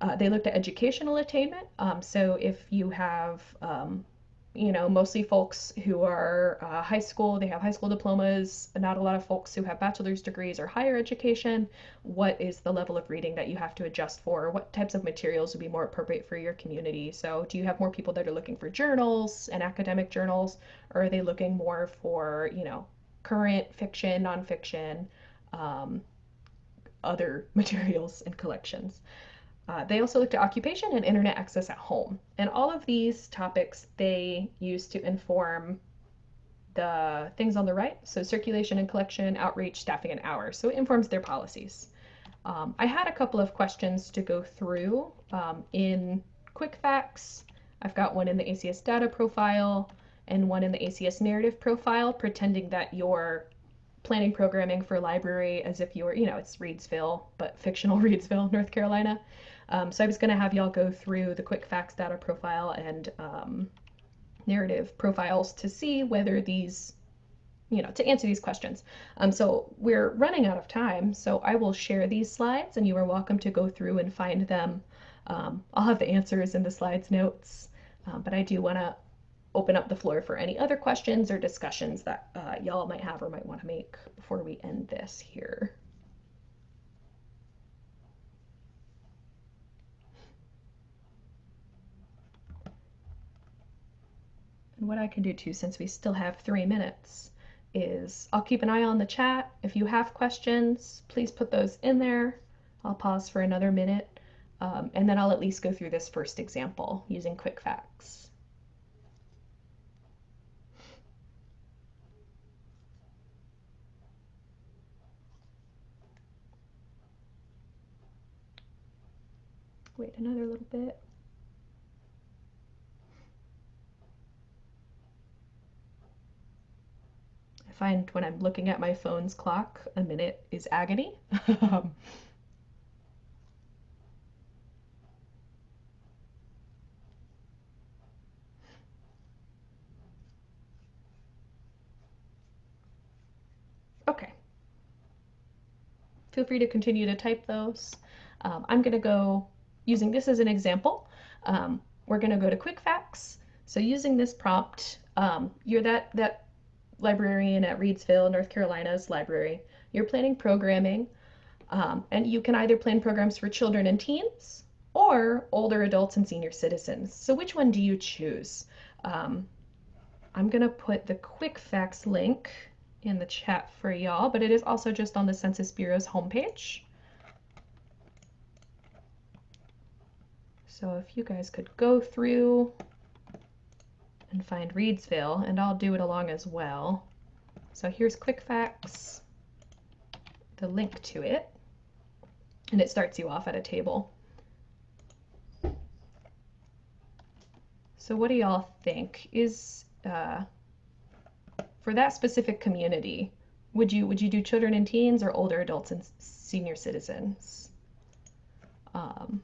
Uh, they looked at educational attainment. Um, so if you have, um, you know, mostly folks who are uh, high school, they have high school diplomas, not a lot of folks who have bachelor's degrees or higher education, what is the level of reading that you have to adjust for? What types of materials would be more appropriate for your community? So do you have more people that are looking for journals and academic journals, or are they looking more for, you know, current fiction, nonfiction, um, other materials and collections? Uh, they also looked at occupation and internet access at home. And all of these topics they used to inform the things on the right. So circulation and collection, outreach, staffing, and hours. So it informs their policies. Um, I had a couple of questions to go through um, in quick facts. I've got one in the ACS data profile and one in the ACS narrative profile, pretending that you're planning programming for library as if you were, you know, it's Reidsville, but fictional Reidsville, North Carolina. Um, so I was going to have y'all go through the quick facts data profile and um, narrative profiles to see whether these, you know, to answer these questions. Um, so we're running out of time, so I will share these slides and you are welcome to go through and find them. Um, I'll have the answers in the slides notes, uh, but I do want to open up the floor for any other questions or discussions that uh, y'all might have or might want to make before we end this here. What I can do too, since we still have three minutes, is I'll keep an eye on the chat. If you have questions, please put those in there. I'll pause for another minute, um, and then I'll at least go through this first example using quick facts. Wait another little bit. Find when I'm looking at my phone's clock, a minute is agony. okay. Feel free to continue to type those. Um, I'm going to go, using this as an example, um, we're going to go to quick facts. So using this prompt, um, you're that, that librarian at Reidsville, North Carolina's library. You're planning programming, um, and you can either plan programs for children and teens or older adults and senior citizens. So which one do you choose? Um, I'm going to put the quick facts link in the chat for y'all, but it is also just on the Census Bureau's homepage. So if you guys could go through and find Reidsville, and I'll do it along as well. So here's quick facts, the link to it, and it starts you off at a table. So what do y'all think? Is uh, for that specific community, would you would you do children and teens or older adults and senior citizens? Um,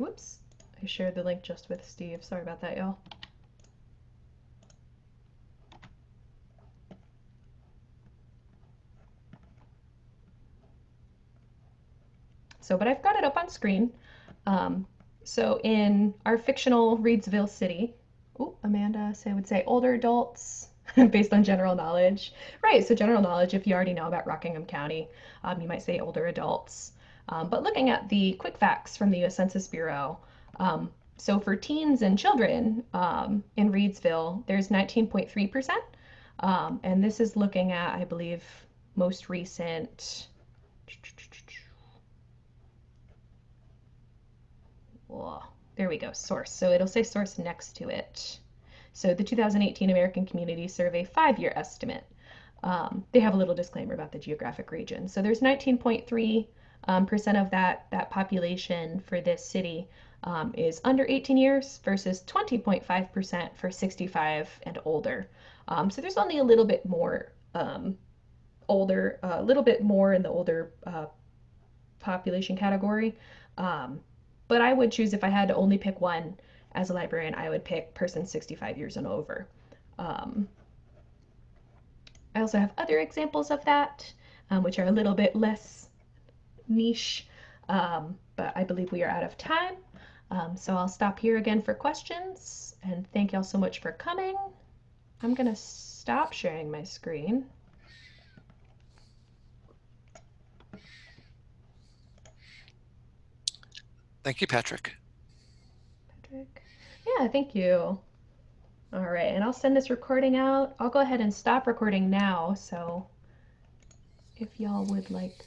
Whoops. I shared the link just with Steve. Sorry about that, y'all. So, but I've got it up on screen. Um, so in our fictional Reidsville city, oh, Amanda say would say older adults based on general knowledge. Right, so general knowledge, if you already know about Rockingham County, um, you might say older adults. Um, but looking at the quick facts from the US Census Bureau, um, so for teens and children um, in Reidsville, there's 19.3%. Um, and this is looking at, I believe, most recent. there we go, source. So it'll say source next to it. So the 2018 American Community Survey five-year estimate. Um, they have a little disclaimer about the geographic region. So there's 19.3 um, percent of that that population for this city um, is under 18 years versus 20.5 percent for 65 and older. Um, so there's only a little bit more um, older, a little bit more in the older uh, population category. Um, but I would choose if I had to only pick one as a librarian, I would pick person 65 years and over. Um, I also have other examples of that, um, which are a little bit less niche, but I believe we are out of time. Um, so I'll stop here again for questions and thank y'all so much for coming. I'm gonna stop sharing my screen. Thank you, Patrick. Patrick. Yeah, thank you. All right, and I'll send this recording out. I'll go ahead and stop recording now. So if y'all would like